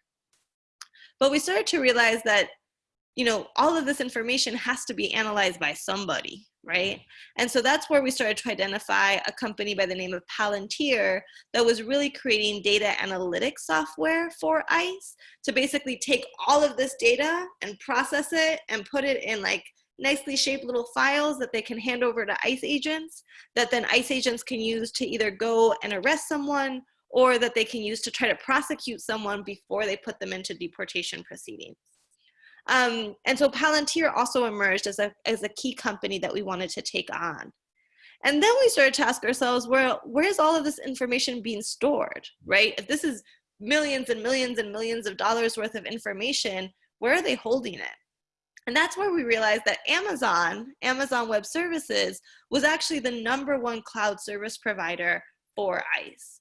But we started to realize that, you know, all of this information has to be analyzed by somebody, right? And so that's where we started to identify a company by the name of Palantir that was really creating data analytics software for ICE to basically take all of this data and process it and put it in like nicely shaped little files that they can hand over to ICE agents that then ICE agents can use to either go and arrest someone or that they can use to try to prosecute someone before they put them into deportation proceedings. Um, and so Palantir also emerged as a, as a key company that we wanted to take on. And then we started to ask ourselves, where, where's all of this information being stored, right? If this is millions and millions and millions of dollars worth of information, where are they holding it? And that's where we realized that Amazon, Amazon Web Services, was actually the number one cloud service provider for ICE.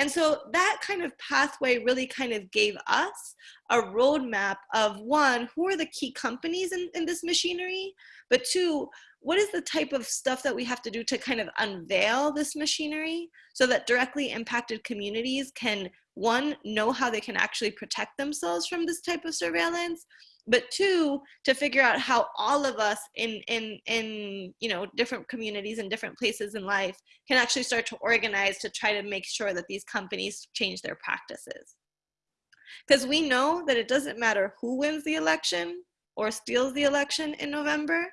And so that kind of pathway really kind of gave us a roadmap of one, who are the key companies in, in this machinery? But two, what is the type of stuff that we have to do to kind of unveil this machinery so that directly impacted communities can one, know how they can actually protect themselves from this type of surveillance, but two to figure out how all of us in in in you know different communities and different places in life can actually start to organize to try to make sure that these companies change their practices because we know that it doesn't matter who wins the election or steals the election in november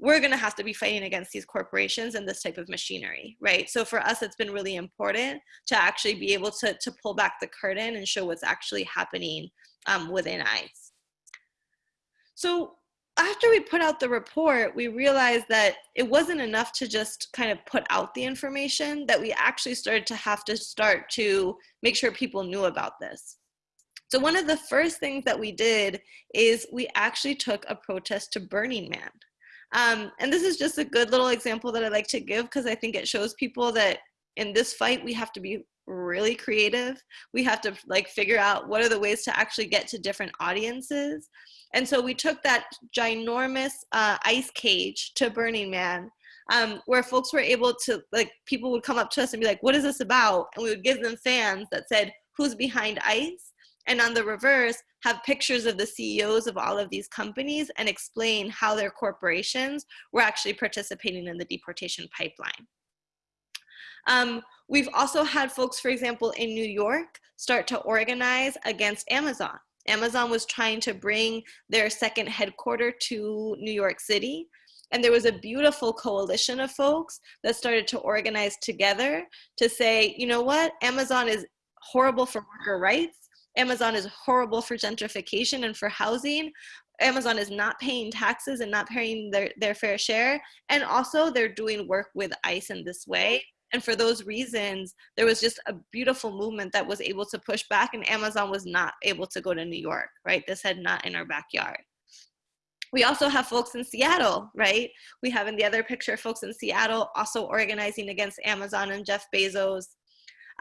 we're going to have to be fighting against these corporations and this type of machinery, right? So for us, it's been really important to actually be able to, to pull back the curtain and show what's actually happening um, within ICE. So after we put out the report, we realized that it wasn't enough to just kind of put out the information, that we actually started to have to start to make sure people knew about this. So one of the first things that we did is we actually took a protest to Burning Man. Um, and this is just a good little example that I like to give because I think it shows people that in this fight, we have to be really creative. We have to like figure out what are the ways to actually get to different audiences. And so we took that ginormous uh, ice cage to Burning Man um, where folks were able to, like, people would come up to us and be like, what is this about? And we would give them fans that said, who's behind ICE? And on the reverse, have pictures of the CEOs of all of these companies and explain how their corporations were actually participating in the deportation pipeline. Um, we've also had folks, for example, in New York start to organize against Amazon. Amazon was trying to bring their second headquarter to New York City. And there was a beautiful coalition of folks that started to organize together to say, you know what, Amazon is horrible for worker rights. Amazon is horrible for gentrification and for housing. Amazon is not paying taxes and not paying their, their fair share. And also they're doing work with ICE in this way. And for those reasons, there was just a beautiful movement that was able to push back and Amazon was not able to go to New York, right? This had not in our backyard. We also have folks in Seattle, right? We have in the other picture folks in Seattle also organizing against Amazon and Jeff Bezos.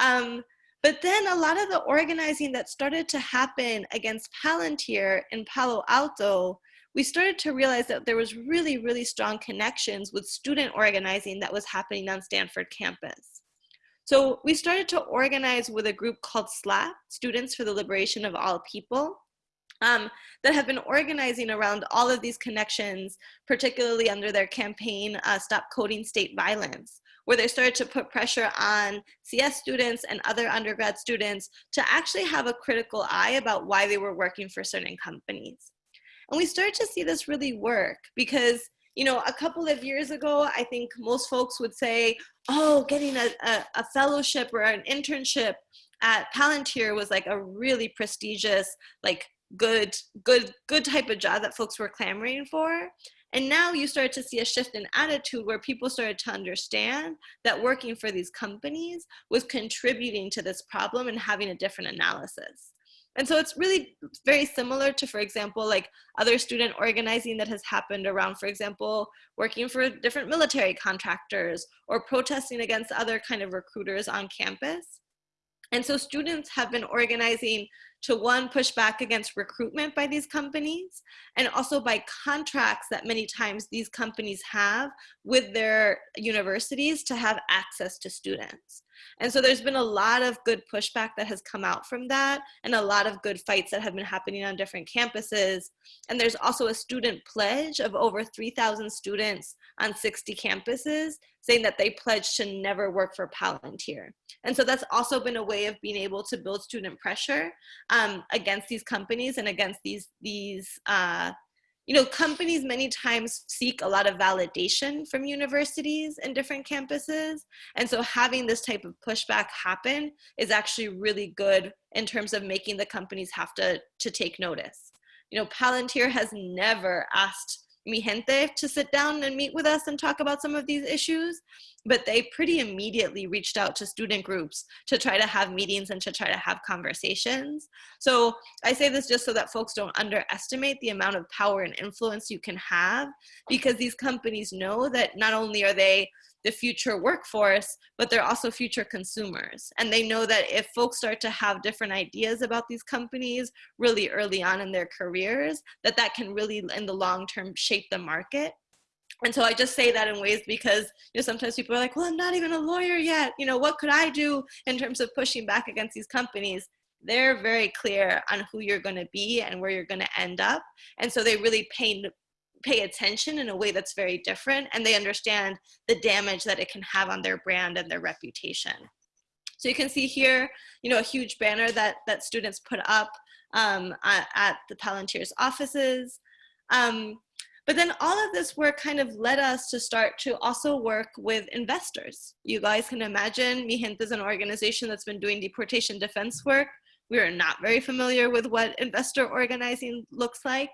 Um, but then a lot of the organizing that started to happen against Palantir in Palo Alto, we started to realize that there was really, really strong connections with student organizing that was happening on Stanford campus. So we started to organize with a group called SLAP, Students for the Liberation of All People um, that have been organizing around all of these connections, particularly under their campaign, uh, Stop Coding State Violence, where they started to put pressure on CS students and other undergrad students to actually have a critical eye about why they were working for certain companies. And we started to see this really work because you know, a couple of years ago, I think most folks would say, oh, getting a, a, a fellowship or an internship at Palantir was like a really prestigious, like good good good type of job that folks were clamoring for. And now you start to see a shift in attitude where people started to understand that working for these companies was contributing to this problem and having a different analysis and so it's really very similar to, for example, like other student organizing that has happened around, for example, working for different military contractors or protesting against other kind of recruiters on campus. And so students have been organizing to one, push back against recruitment by these companies, and also by contracts that many times these companies have with their universities to have access to students. And so there's been a lot of good pushback that has come out from that and a lot of good fights that have been happening on different campuses. And there's also a student pledge of over 3,000 students on 60 campuses saying that they pledge to never work for Palantir. And so that's also been a way of being able to build student pressure um, against these companies and against these, these uh, you know, companies many times seek a lot of validation from universities and different campuses. And so having this type of pushback happen is actually really good in terms of making the companies have to, to take notice. You know, Palantir has never asked Mijente to sit down and meet with us and talk about some of these issues, but they pretty immediately reached out to student groups to try to have meetings and to try to have conversations. So I say this just so that folks don't underestimate the amount of power and influence you can have because these companies know that not only are they the future workforce, but they're also future consumers. And they know that if folks start to have different ideas about these companies really early on in their careers, that that can really, in the long term, shape the market. And so I just say that in ways because you know sometimes people are like, well, I'm not even a lawyer yet. You know, what could I do in terms of pushing back against these companies? They're very clear on who you're going to be and where you're going to end up. And so they really paint pay attention in a way that's very different and they understand the damage that it can have on their brand and their reputation. So you can see here, you know, a huge banner that, that students put up um, at, the Palantir's offices. Um, but then all of this work kind of led us to start to also work with investors. You guys can imagine Mijente is an organization that's been doing deportation defense work. We are not very familiar with what investor organizing looks like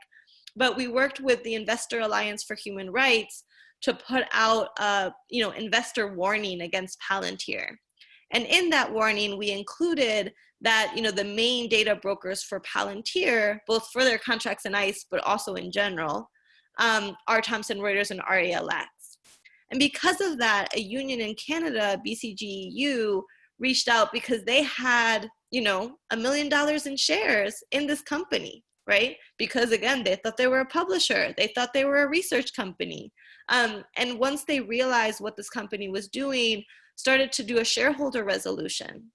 but we worked with the Investor Alliance for Human Rights to put out a you know investor warning against Palantir. And in that warning, we included that you know the main data brokers for Palantir, both for their contracts in ICE, but also in general, um, are Thomson Reuters and RELX. And because of that, a union in Canada, BCGEU, reached out because they had, you know, a million dollars in shares in this company, right? Because again, they thought they were a publisher, they thought they were a research company. Um, and once they realized what this company was doing, started to do a shareholder resolution.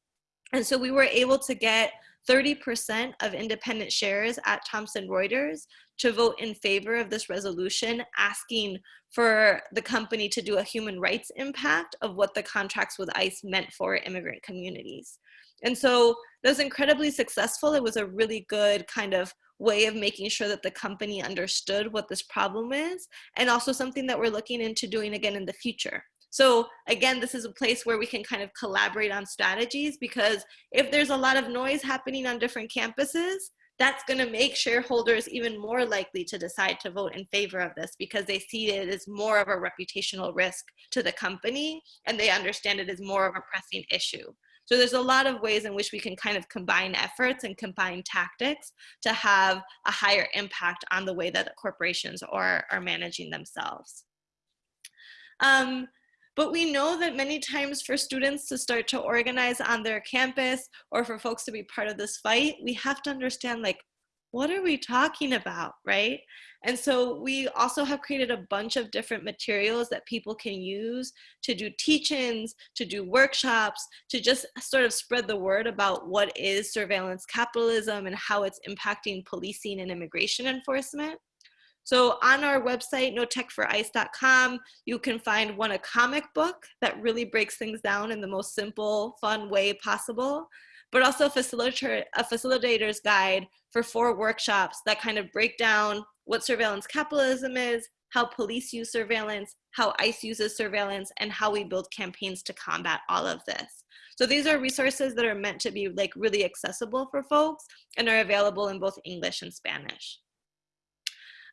And so we were able to get 30% of independent shares at Thomson Reuters to vote in favor of this resolution, asking for the company to do a human rights impact of what the contracts with ICE meant for immigrant communities. And so that was incredibly successful. It was a really good kind of way of making sure that the company understood what this problem is, and also something that we're looking into doing again in the future. So again, this is a place where we can kind of collaborate on strategies because if there's a lot of noise happening on different campuses, that's going to make shareholders even more likely to decide to vote in favor of this because they see it as more of a reputational risk to the company and they understand it as more of a pressing issue. So there's a lot of ways in which we can kind of combine efforts and combine tactics to have a higher impact on the way that corporations are, are managing themselves. Um, but we know that many times for students to start to organize on their campus or for folks to be part of this fight, we have to understand like, what are we talking about, right? And so we also have created a bunch of different materials that people can use to do teach-ins, to do workshops, to just sort of spread the word about what is surveillance capitalism and how it's impacting policing and immigration enforcement. So on our website, notechforice.com, you can find one, a comic book that really breaks things down in the most simple, fun way possible, but also a, facilitator, a facilitator's guide for four workshops that kind of break down what surveillance capitalism is, how police use surveillance, how ICE uses surveillance, and how we build campaigns to combat all of this. So these are resources that are meant to be like really accessible for folks and are available in both English and Spanish.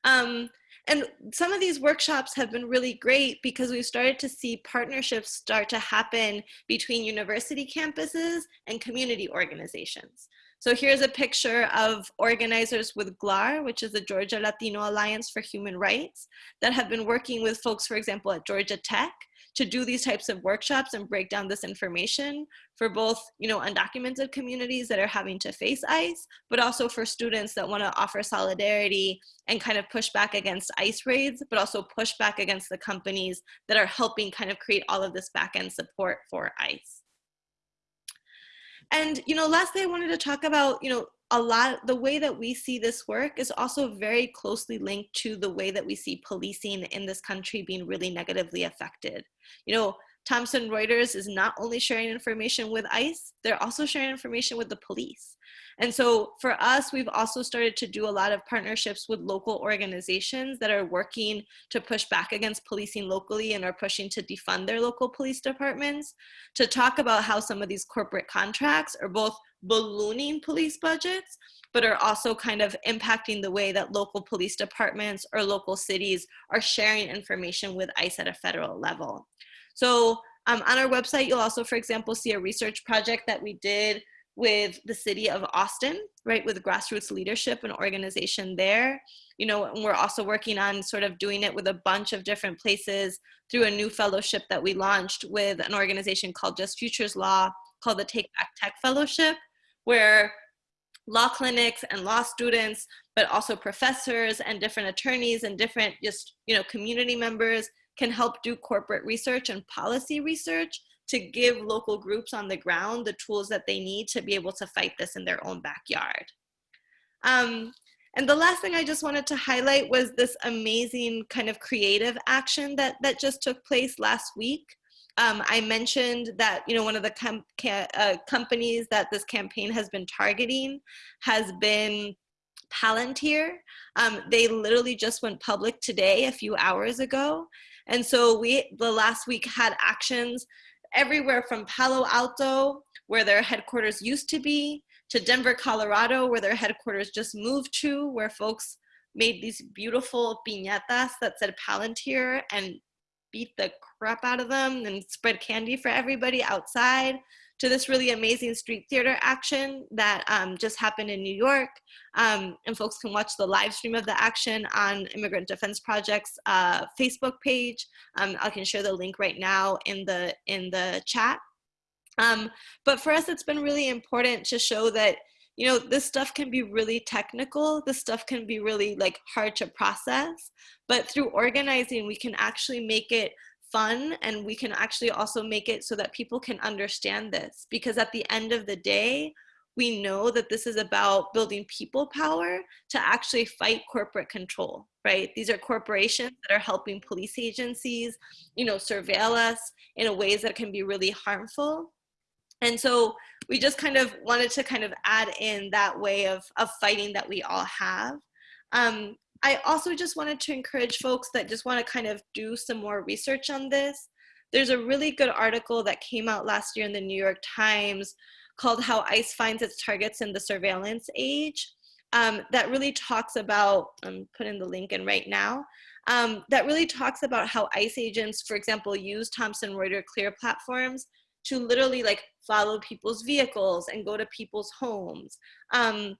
Um, and some of these workshops have been really great because we've started to see partnerships start to happen between university campuses and community organizations. So here's a picture of organizers with GLAHR, which is the Georgia Latino Alliance for Human Rights, that have been working with folks, for example, at Georgia Tech to do these types of workshops and break down this information for both you know undocumented communities that are having to face ICE, but also for students that want to offer solidarity and kind of push back against ICE raids, but also push back against the companies that are helping kind of create all of this back end support for ICE. And you know, lastly, I wanted to talk about you know a lot the way that we see this work is also very closely linked to the way that we see policing in this country being really negatively affected. You know thomson reuters is not only sharing information with ice they're also sharing information with the police and so for us, we've also started to do a lot of partnerships with local organizations that are working to push back against policing locally and are pushing to defund their local police departments to talk about how some of these corporate contracts are both ballooning police budgets, but are also kind of impacting the way that local police departments or local cities are sharing information with ICE at a federal level. So um, on our website, you'll also, for example, see a research project that we did with the city of Austin, right, with grassroots leadership and organization there. You know, and we're also working on sort of doing it with a bunch of different places through a new fellowship that we launched with an organization called Just Futures Law, called the Take Back Tech Fellowship, where law clinics and law students, but also professors and different attorneys and different just, you know, community members can help do corporate research and policy research to give local groups on the ground the tools that they need to be able to fight this in their own backyard. Um, and the last thing I just wanted to highlight was this amazing kind of creative action that, that just took place last week. Um, I mentioned that you know one of the com uh, companies that this campaign has been targeting has been Palantir. Um, they literally just went public today, a few hours ago, and so we the last week had actions everywhere from Palo Alto, where their headquarters used to be, to Denver, Colorado, where their headquarters just moved to, where folks made these beautiful piñatas that said Palantir and beat the crap out of them and spread candy for everybody outside, to this really amazing street theater action that um, just happened in New York. Um, and folks can watch the live stream of the action on Immigrant Defense Project's uh, Facebook page. Um, I can share the link right now in the, in the chat. Um, but for us, it's been really important to show that you know, this stuff can be really technical. This stuff can be really like hard to process, but through organizing, we can actually make it fun and we can actually also make it so that people can understand this because at the end of the day, we know that this is about building people power to actually fight corporate control, right? These are corporations that are helping police agencies, you know, surveil us in ways that can be really harmful. And so we just kind of wanted to kind of add in that way of, of fighting that we all have. Um, I also just wanted to encourage folks that just want to kind of do some more research on this. There's a really good article that came out last year in the New York Times called How ICE Finds Its Targets in the Surveillance Age um, that really talks about, I'm putting the link in right now, um, that really talks about how ICE agents, for example, use Thomson Reuters CLEAR platforms to literally like follow people's vehicles and go to people's homes. Um,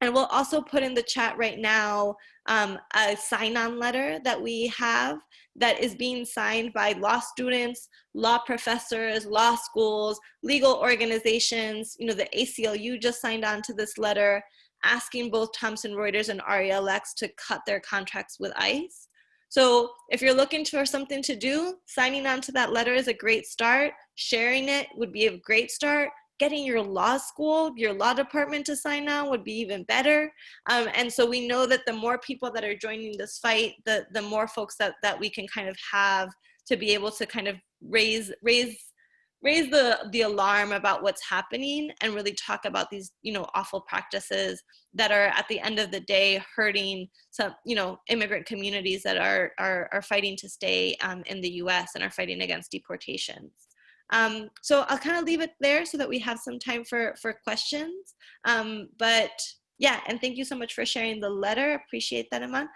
and we'll also put in the chat right now um, a sign-on letter that we have that is being signed by law students, law professors, law schools, legal organizations. You know, the ACLU just signed on to this letter asking both Thomson Reuters and RELX to cut their contracts with ICE. So if you're looking for something to do, signing on to that letter is a great start. Sharing it would be a great start. Getting your law school, your law department to sign on would be even better. Um, and so we know that the more people that are joining this fight, the, the more folks that, that we can kind of have to be able to kind of raise, raise raise the the alarm about what's happening and really talk about these you know awful practices that are at the end of the day hurting some you know immigrant communities that are are, are fighting to stay um, in the US and are fighting against deportations um, so I'll kind of leave it there so that we have some time for for questions um, but yeah and thank you so much for sharing the letter appreciate that Iman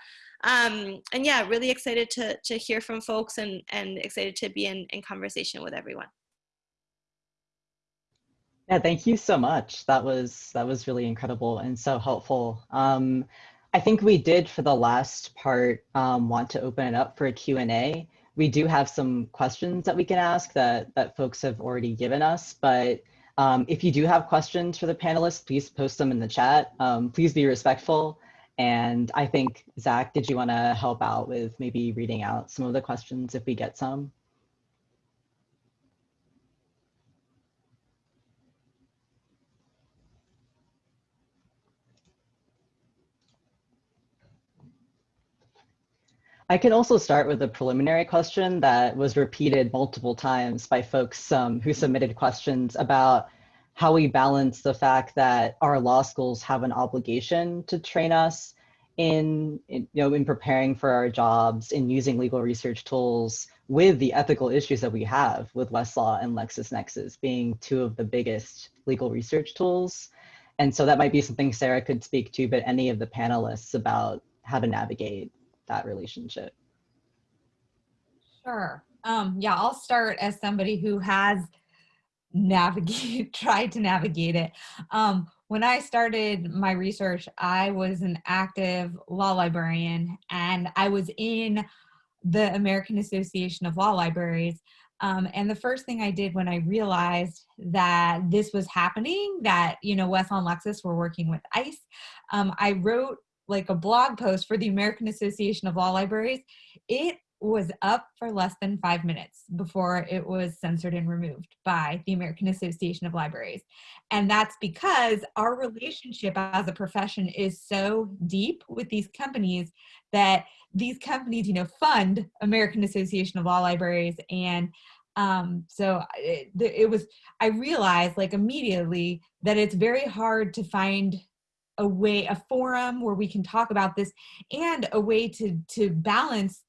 um, and yeah really excited to to hear from folks and and excited to be in in conversation with everyone yeah, thank you so much. That was that was really incredible and so helpful. Um, I think we did for the last part um, want to open it up for a Q&A. We do have some questions that we can ask that, that folks have already given us, but um, if you do have questions for the panelists, please post them in the chat. Um, please be respectful. And I think, Zach, did you want to help out with maybe reading out some of the questions if we get some? I can also start with a preliminary question that was repeated multiple times by folks um, who submitted questions about how we balance the fact that our law schools have an obligation to train us in, in, you know in preparing for our jobs in using legal research tools with the ethical issues that we have with Westlaw and LexisNexis being two of the biggest legal research tools. And so that might be something Sarah could speak to, but any of the panelists about how to navigate that relationship? Sure. Um, yeah, I'll start as somebody who has navigate tried to navigate it. Um, when I started my research, I was an active law librarian and I was in the American Association of Law Libraries. Um, and the first thing I did when I realized that this was happening, that, you know, Westlaw and Lexis were working with ICE, um, I wrote like a blog post for the American Association of Law Libraries, it was up for less than five minutes before it was censored and removed by the American Association of Libraries. And that's because our relationship as a profession is so deep with these companies that these companies, you know, fund American Association of Law Libraries. And um, so it, it was, I realized like immediately that it's very hard to find a way, a forum where we can talk about this and a way to, to balance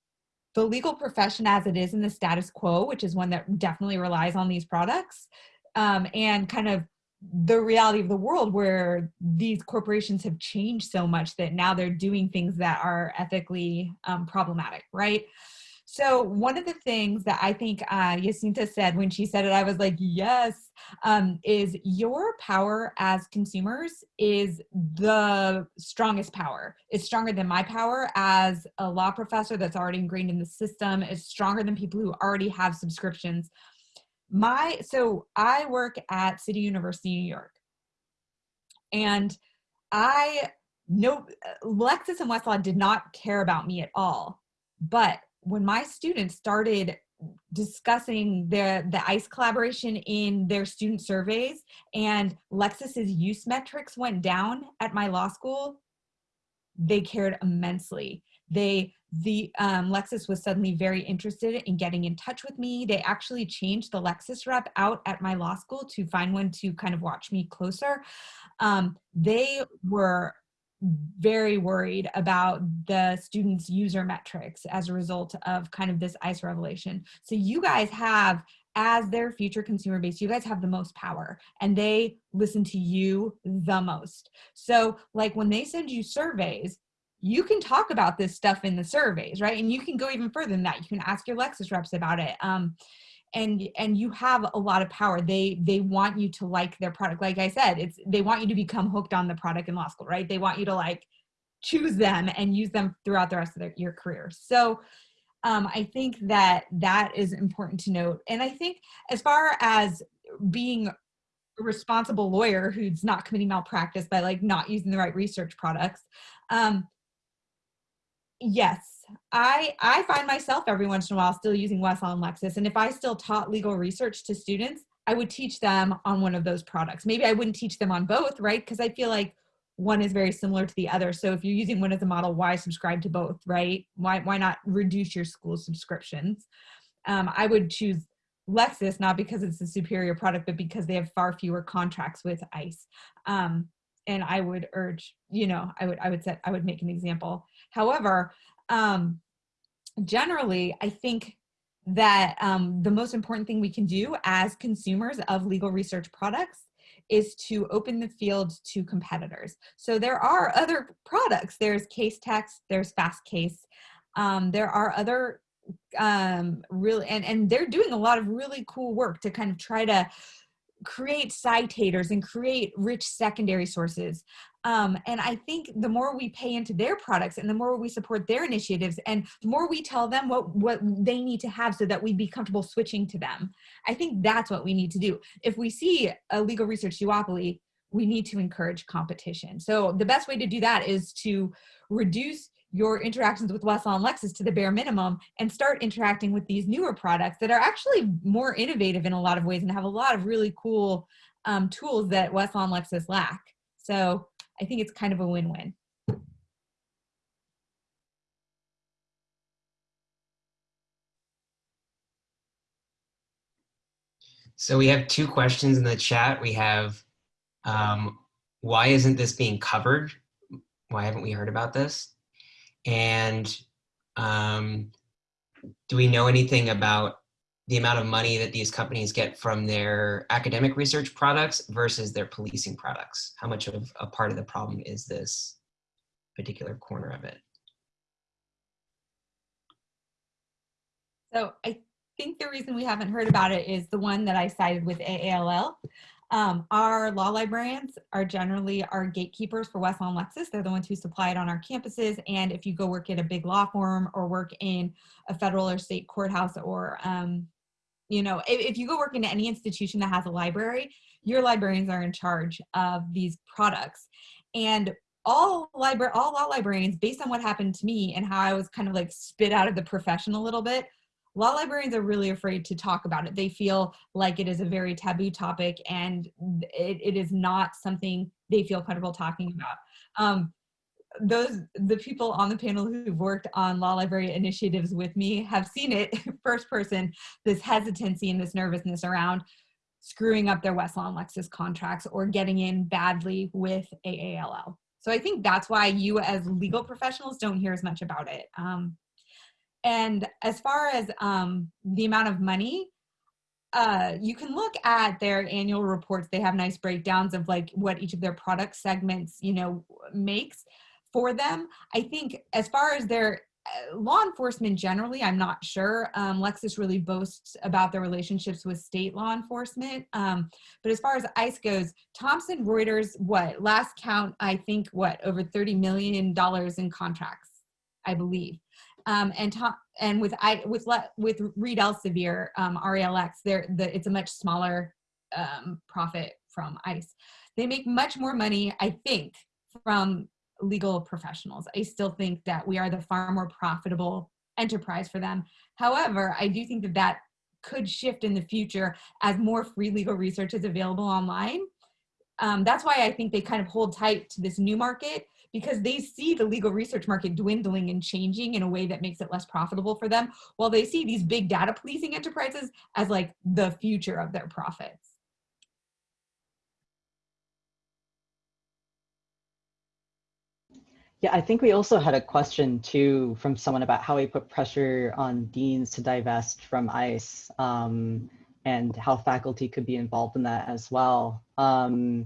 the legal profession as it is in the status quo, which is one that definitely relies on these products, um, and kind of the reality of the world where these corporations have changed so much that now they're doing things that are ethically um, problematic, right? So one of the things that I think uh, said when she said it, I was like, yes, um, is your power as consumers is the strongest power. It's stronger than my power as a law professor that's already ingrained in the system. It's stronger than people who already have subscriptions. My so I work at City University, New York, and I know Lexis and Westlaw did not care about me at all, but when my students started discussing the the ICE collaboration in their student surveys and Lexis's use metrics went down at my law school, they cared immensely. They the um, Lexis was suddenly very interested in getting in touch with me. They actually changed the Lexis rep out at my law school to find one to kind of watch me closer. Um, they were very worried about the students user metrics as a result of kind of this ice revelation. So you guys have as their future consumer base you guys have the most power and they listen to you the most. So like when they send you surveys you can talk about this stuff in the surveys right? And you can go even further than that. You can ask your Lexis reps about it. Um, and and you have a lot of power. They they want you to like their product. Like i said it's they want you to become hooked on the product in law school right? They want you to like choose them and use them throughout the rest of their, your career. So um, i think that that is important to note. And i think as far as being a responsible lawyer who's not committing malpractice by like not using the right research products um, yes I I find myself every once in a while still using Westlaw and Lexis, and if I still taught legal research to students, I would teach them on one of those products. Maybe I wouldn't teach them on both, right? Because I feel like one is very similar to the other. So if you're using one as a model, why subscribe to both, right? Why why not reduce your school subscriptions? Um, I would choose Lexis not because it's a superior product, but because they have far fewer contracts with ICE. Um, and I would urge, you know, I would I would set I would make an example. However, um, generally, I think that um, the most important thing we can do as consumers of legal research products is to open the field to competitors. So there are other products. There's Casetext, there's Fastcase. Um, there are other um, really, and, and they're doing a lot of really cool work to kind of try to create citators and create rich secondary sources. Um, and I think the more we pay into their products and the more we support their initiatives and the more we tell them what, what they need to have so that we'd be comfortable switching to them, I think that's what we need to do. If we see a legal research duopoly, we need to encourage competition. So the best way to do that is to reduce your interactions with Westlaw and Lexis to the bare minimum and start interacting with these newer products that are actually more innovative in a lot of ways and have a lot of really cool um, tools that Westlaw and Lexis lack. So I think it's kind of a win-win. So we have two questions in the chat. We have, um, why isn't this being covered? Why haven't we heard about this? And um, do we know anything about the amount of money that these companies get from their academic research products versus their policing products? How much of a part of the problem is this particular corner of it? So I think the reason we haven't heard about it is the one that I cited with AALL. Um, our law librarians are generally our gatekeepers for Westlaw and Lexis. They're the ones who supply it on our campuses. And if you go work at a big law firm or work in a federal or state courthouse or, um, you know, if, if you go work in any institution that has a library, your librarians are in charge of these products. And all library, all law librarians, based on what happened to me and how I was kind of like spit out of the profession a little bit, law librarians are really afraid to talk about it. They feel like it is a very taboo topic and it, it is not something they feel comfortable talking about. Um, those the people on the panel who've worked on law library initiatives with me have seen it first person this hesitancy and this nervousness around screwing up their Westlaw and Lexis contracts or getting in badly with AALL. So I think that's why you as legal professionals don't hear as much about it. Um, and as far as um, the amount of money, uh, you can look at their annual reports. They have nice breakdowns of like what each of their product segments, you know, makes for them. I think as far as their uh, law enforcement generally, I'm not sure. Um, Lexis really boasts about their relationships with state law enforcement. Um, but as far as ICE goes, Thomson Reuters, what last count, I think, what over $30 million in contracts, I believe. Um, and Tom, and with I with with Reed Elsevier, um, RELX, there the it's a much smaller um, profit from ICE. They make much more money, I think, from legal professionals. I still think that we are the far more profitable enterprise for them. However, I do think that that could shift in the future as more free legal research is available online. Um, that's why I think they kind of hold tight to this new market because they see the legal research market dwindling and changing in a way that makes it less profitable for them, while they see these big data policing enterprises as like the future of their profits. Yeah, I think we also had a question too from someone about how we put pressure on deans to divest from ICE um, and how faculty could be involved in that as well. Um,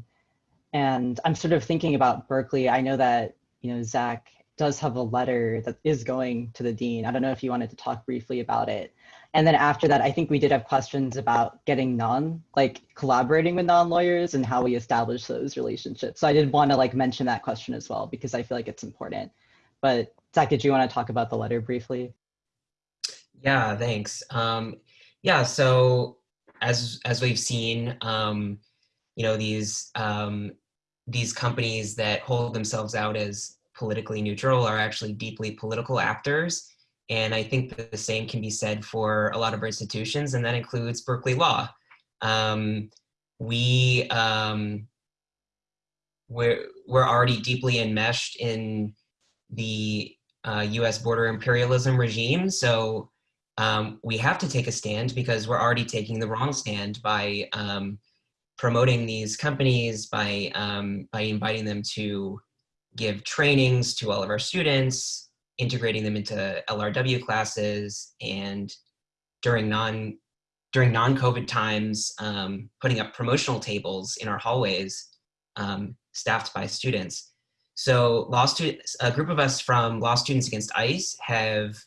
and I'm sort of thinking about Berkeley. I know that, you know, Zach does have a letter that is going to the dean. I don't know if you wanted to talk briefly about it. And then after that, I think we did have questions about getting non, like collaborating with non-lawyers and how we establish those relationships. So I did want to like mention that question as well, because I feel like it's important. But Zach, did you want to talk about the letter briefly? Yeah, thanks. Um, yeah, so as as we've seen, um, you know, these um, these companies that hold themselves out as politically neutral are actually deeply political actors and I think the same can be said for a lot of our institutions, and that includes Berkeley Law. Um, we, um, we're, we're already deeply enmeshed in the uh, US border imperialism regime, so um, we have to take a stand because we're already taking the wrong stand by um, promoting these companies, by, um, by inviting them to give trainings to all of our students, integrating them into LRW classes and during non during non-COVID times, um, putting up promotional tables in our hallways um, staffed by students. So law students, a group of us from Law Students Against ICE have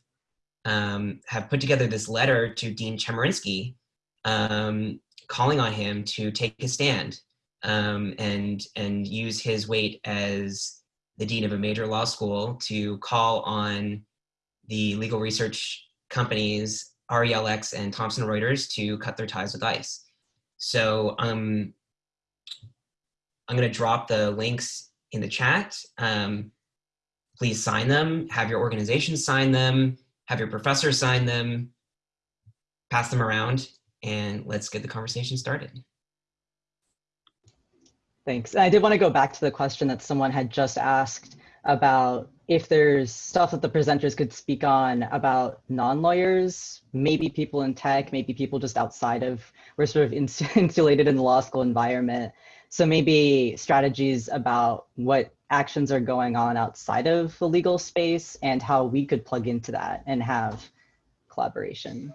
um, have put together this letter to Dean Chemerinsky, um, calling on him to take a stand um, and and use his weight as the dean of a major law school to call on the legal research companies RELX and Thomson Reuters to cut their ties with ICE. So um, I'm going to drop the links in the chat. Um, please sign them, have your organization sign them, have your professor sign them, pass them around, and let's get the conversation started. Thanks. I did want to go back to the question that someone had just asked about if there's stuff that the presenters could speak on about non-lawyers, maybe people in tech, maybe people just outside of, we're sort of insulated in the law school environment. So maybe strategies about what actions are going on outside of the legal space and how we could plug into that and have collaboration.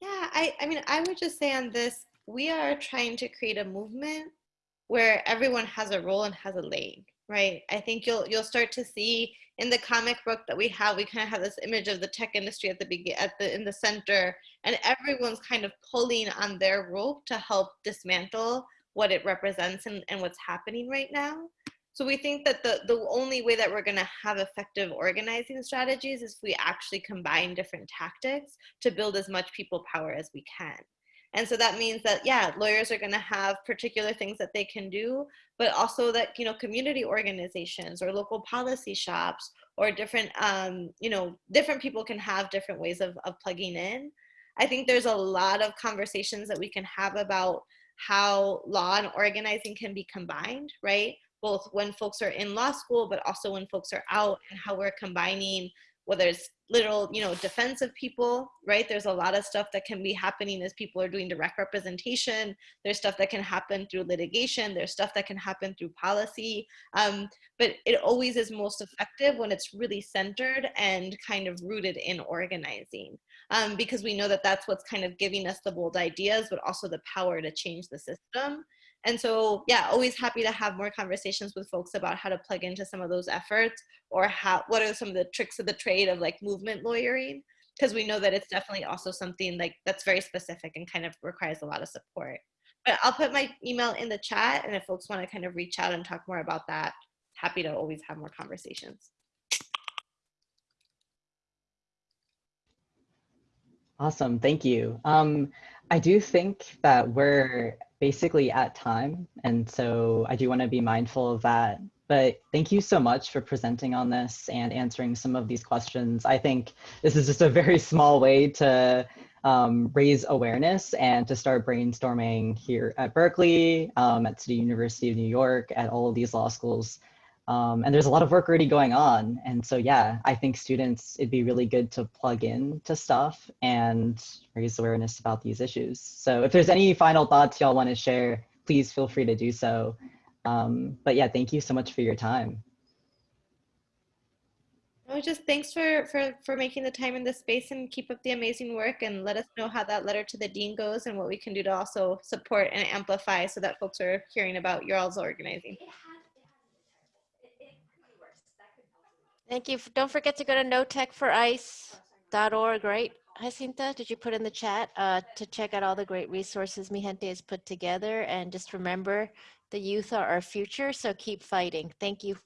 Yeah, I, I mean, I would just say on this, we are trying to create a movement where everyone has a role and has a lane, right? I think you'll you'll start to see in the comic book that we have, we kind of have this image of the tech industry at the begin at the in the center, and everyone's kind of pulling on their rope to help dismantle what it represents and, and what's happening right now. So we think that the, the only way that we're gonna have effective organizing strategies is if we actually combine different tactics to build as much people power as we can. And so that means that, yeah, lawyers are going to have particular things that they can do, but also that, you know, community organizations or local policy shops or different, um, you know, different people can have different ways of, of plugging in. I think there's a lot of conversations that we can have about how law and organizing can be combined, right? Both when folks are in law school, but also when folks are out and how we're combining whether it's literal, you know, defense of people, right? There's a lot of stuff that can be happening as people are doing direct representation. There's stuff that can happen through litigation. There's stuff that can happen through policy. Um, but it always is most effective when it's really centered and kind of rooted in organizing. Um, because we know that that's what's kind of giving us the bold ideas, but also the power to change the system. And so, yeah, always happy to have more conversations with folks about how to plug into some of those efforts or how what are some of the tricks of the trade of like movement lawyering because we know that it's definitely also something like that's very specific and kind of requires a lot of support. But I'll put my email in the chat and if folks want to kind of reach out and talk more about that, happy to always have more conversations. Awesome, thank you. Um, I do think that we're basically at time, and so I do want to be mindful of that. But thank you so much for presenting on this and answering some of these questions. I think this is just a very small way to um, raise awareness and to start brainstorming here at Berkeley, um, at City University of New York, at all of these law schools um, and there's a lot of work already going on. And so, yeah, I think students, it'd be really good to plug in to stuff and raise awareness about these issues. So if there's any final thoughts y'all want to share, please feel free to do so. Um, but yeah, thank you so much for your time. Oh, just thanks for, for, for making the time in this space and keep up the amazing work and let us know how that letter to the dean goes and what we can do to also support and amplify so that folks are hearing about your all's organizing. Thank you. Don't forget to go to notechforice.org, right? Jacinta, did you put in the chat uh, to check out all the great resources Mijente has put together? And just remember, the youth are our future, so keep fighting. Thank you.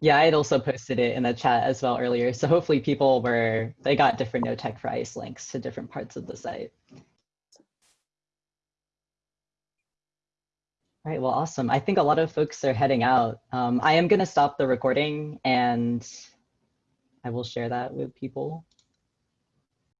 Yeah, I had also posted it in the chat as well earlier. So hopefully people were, they got different No Tech for ICE links to different parts of the site. All right, well, awesome. I think a lot of folks are heading out. Um, I am going to stop the recording and I will share that with people.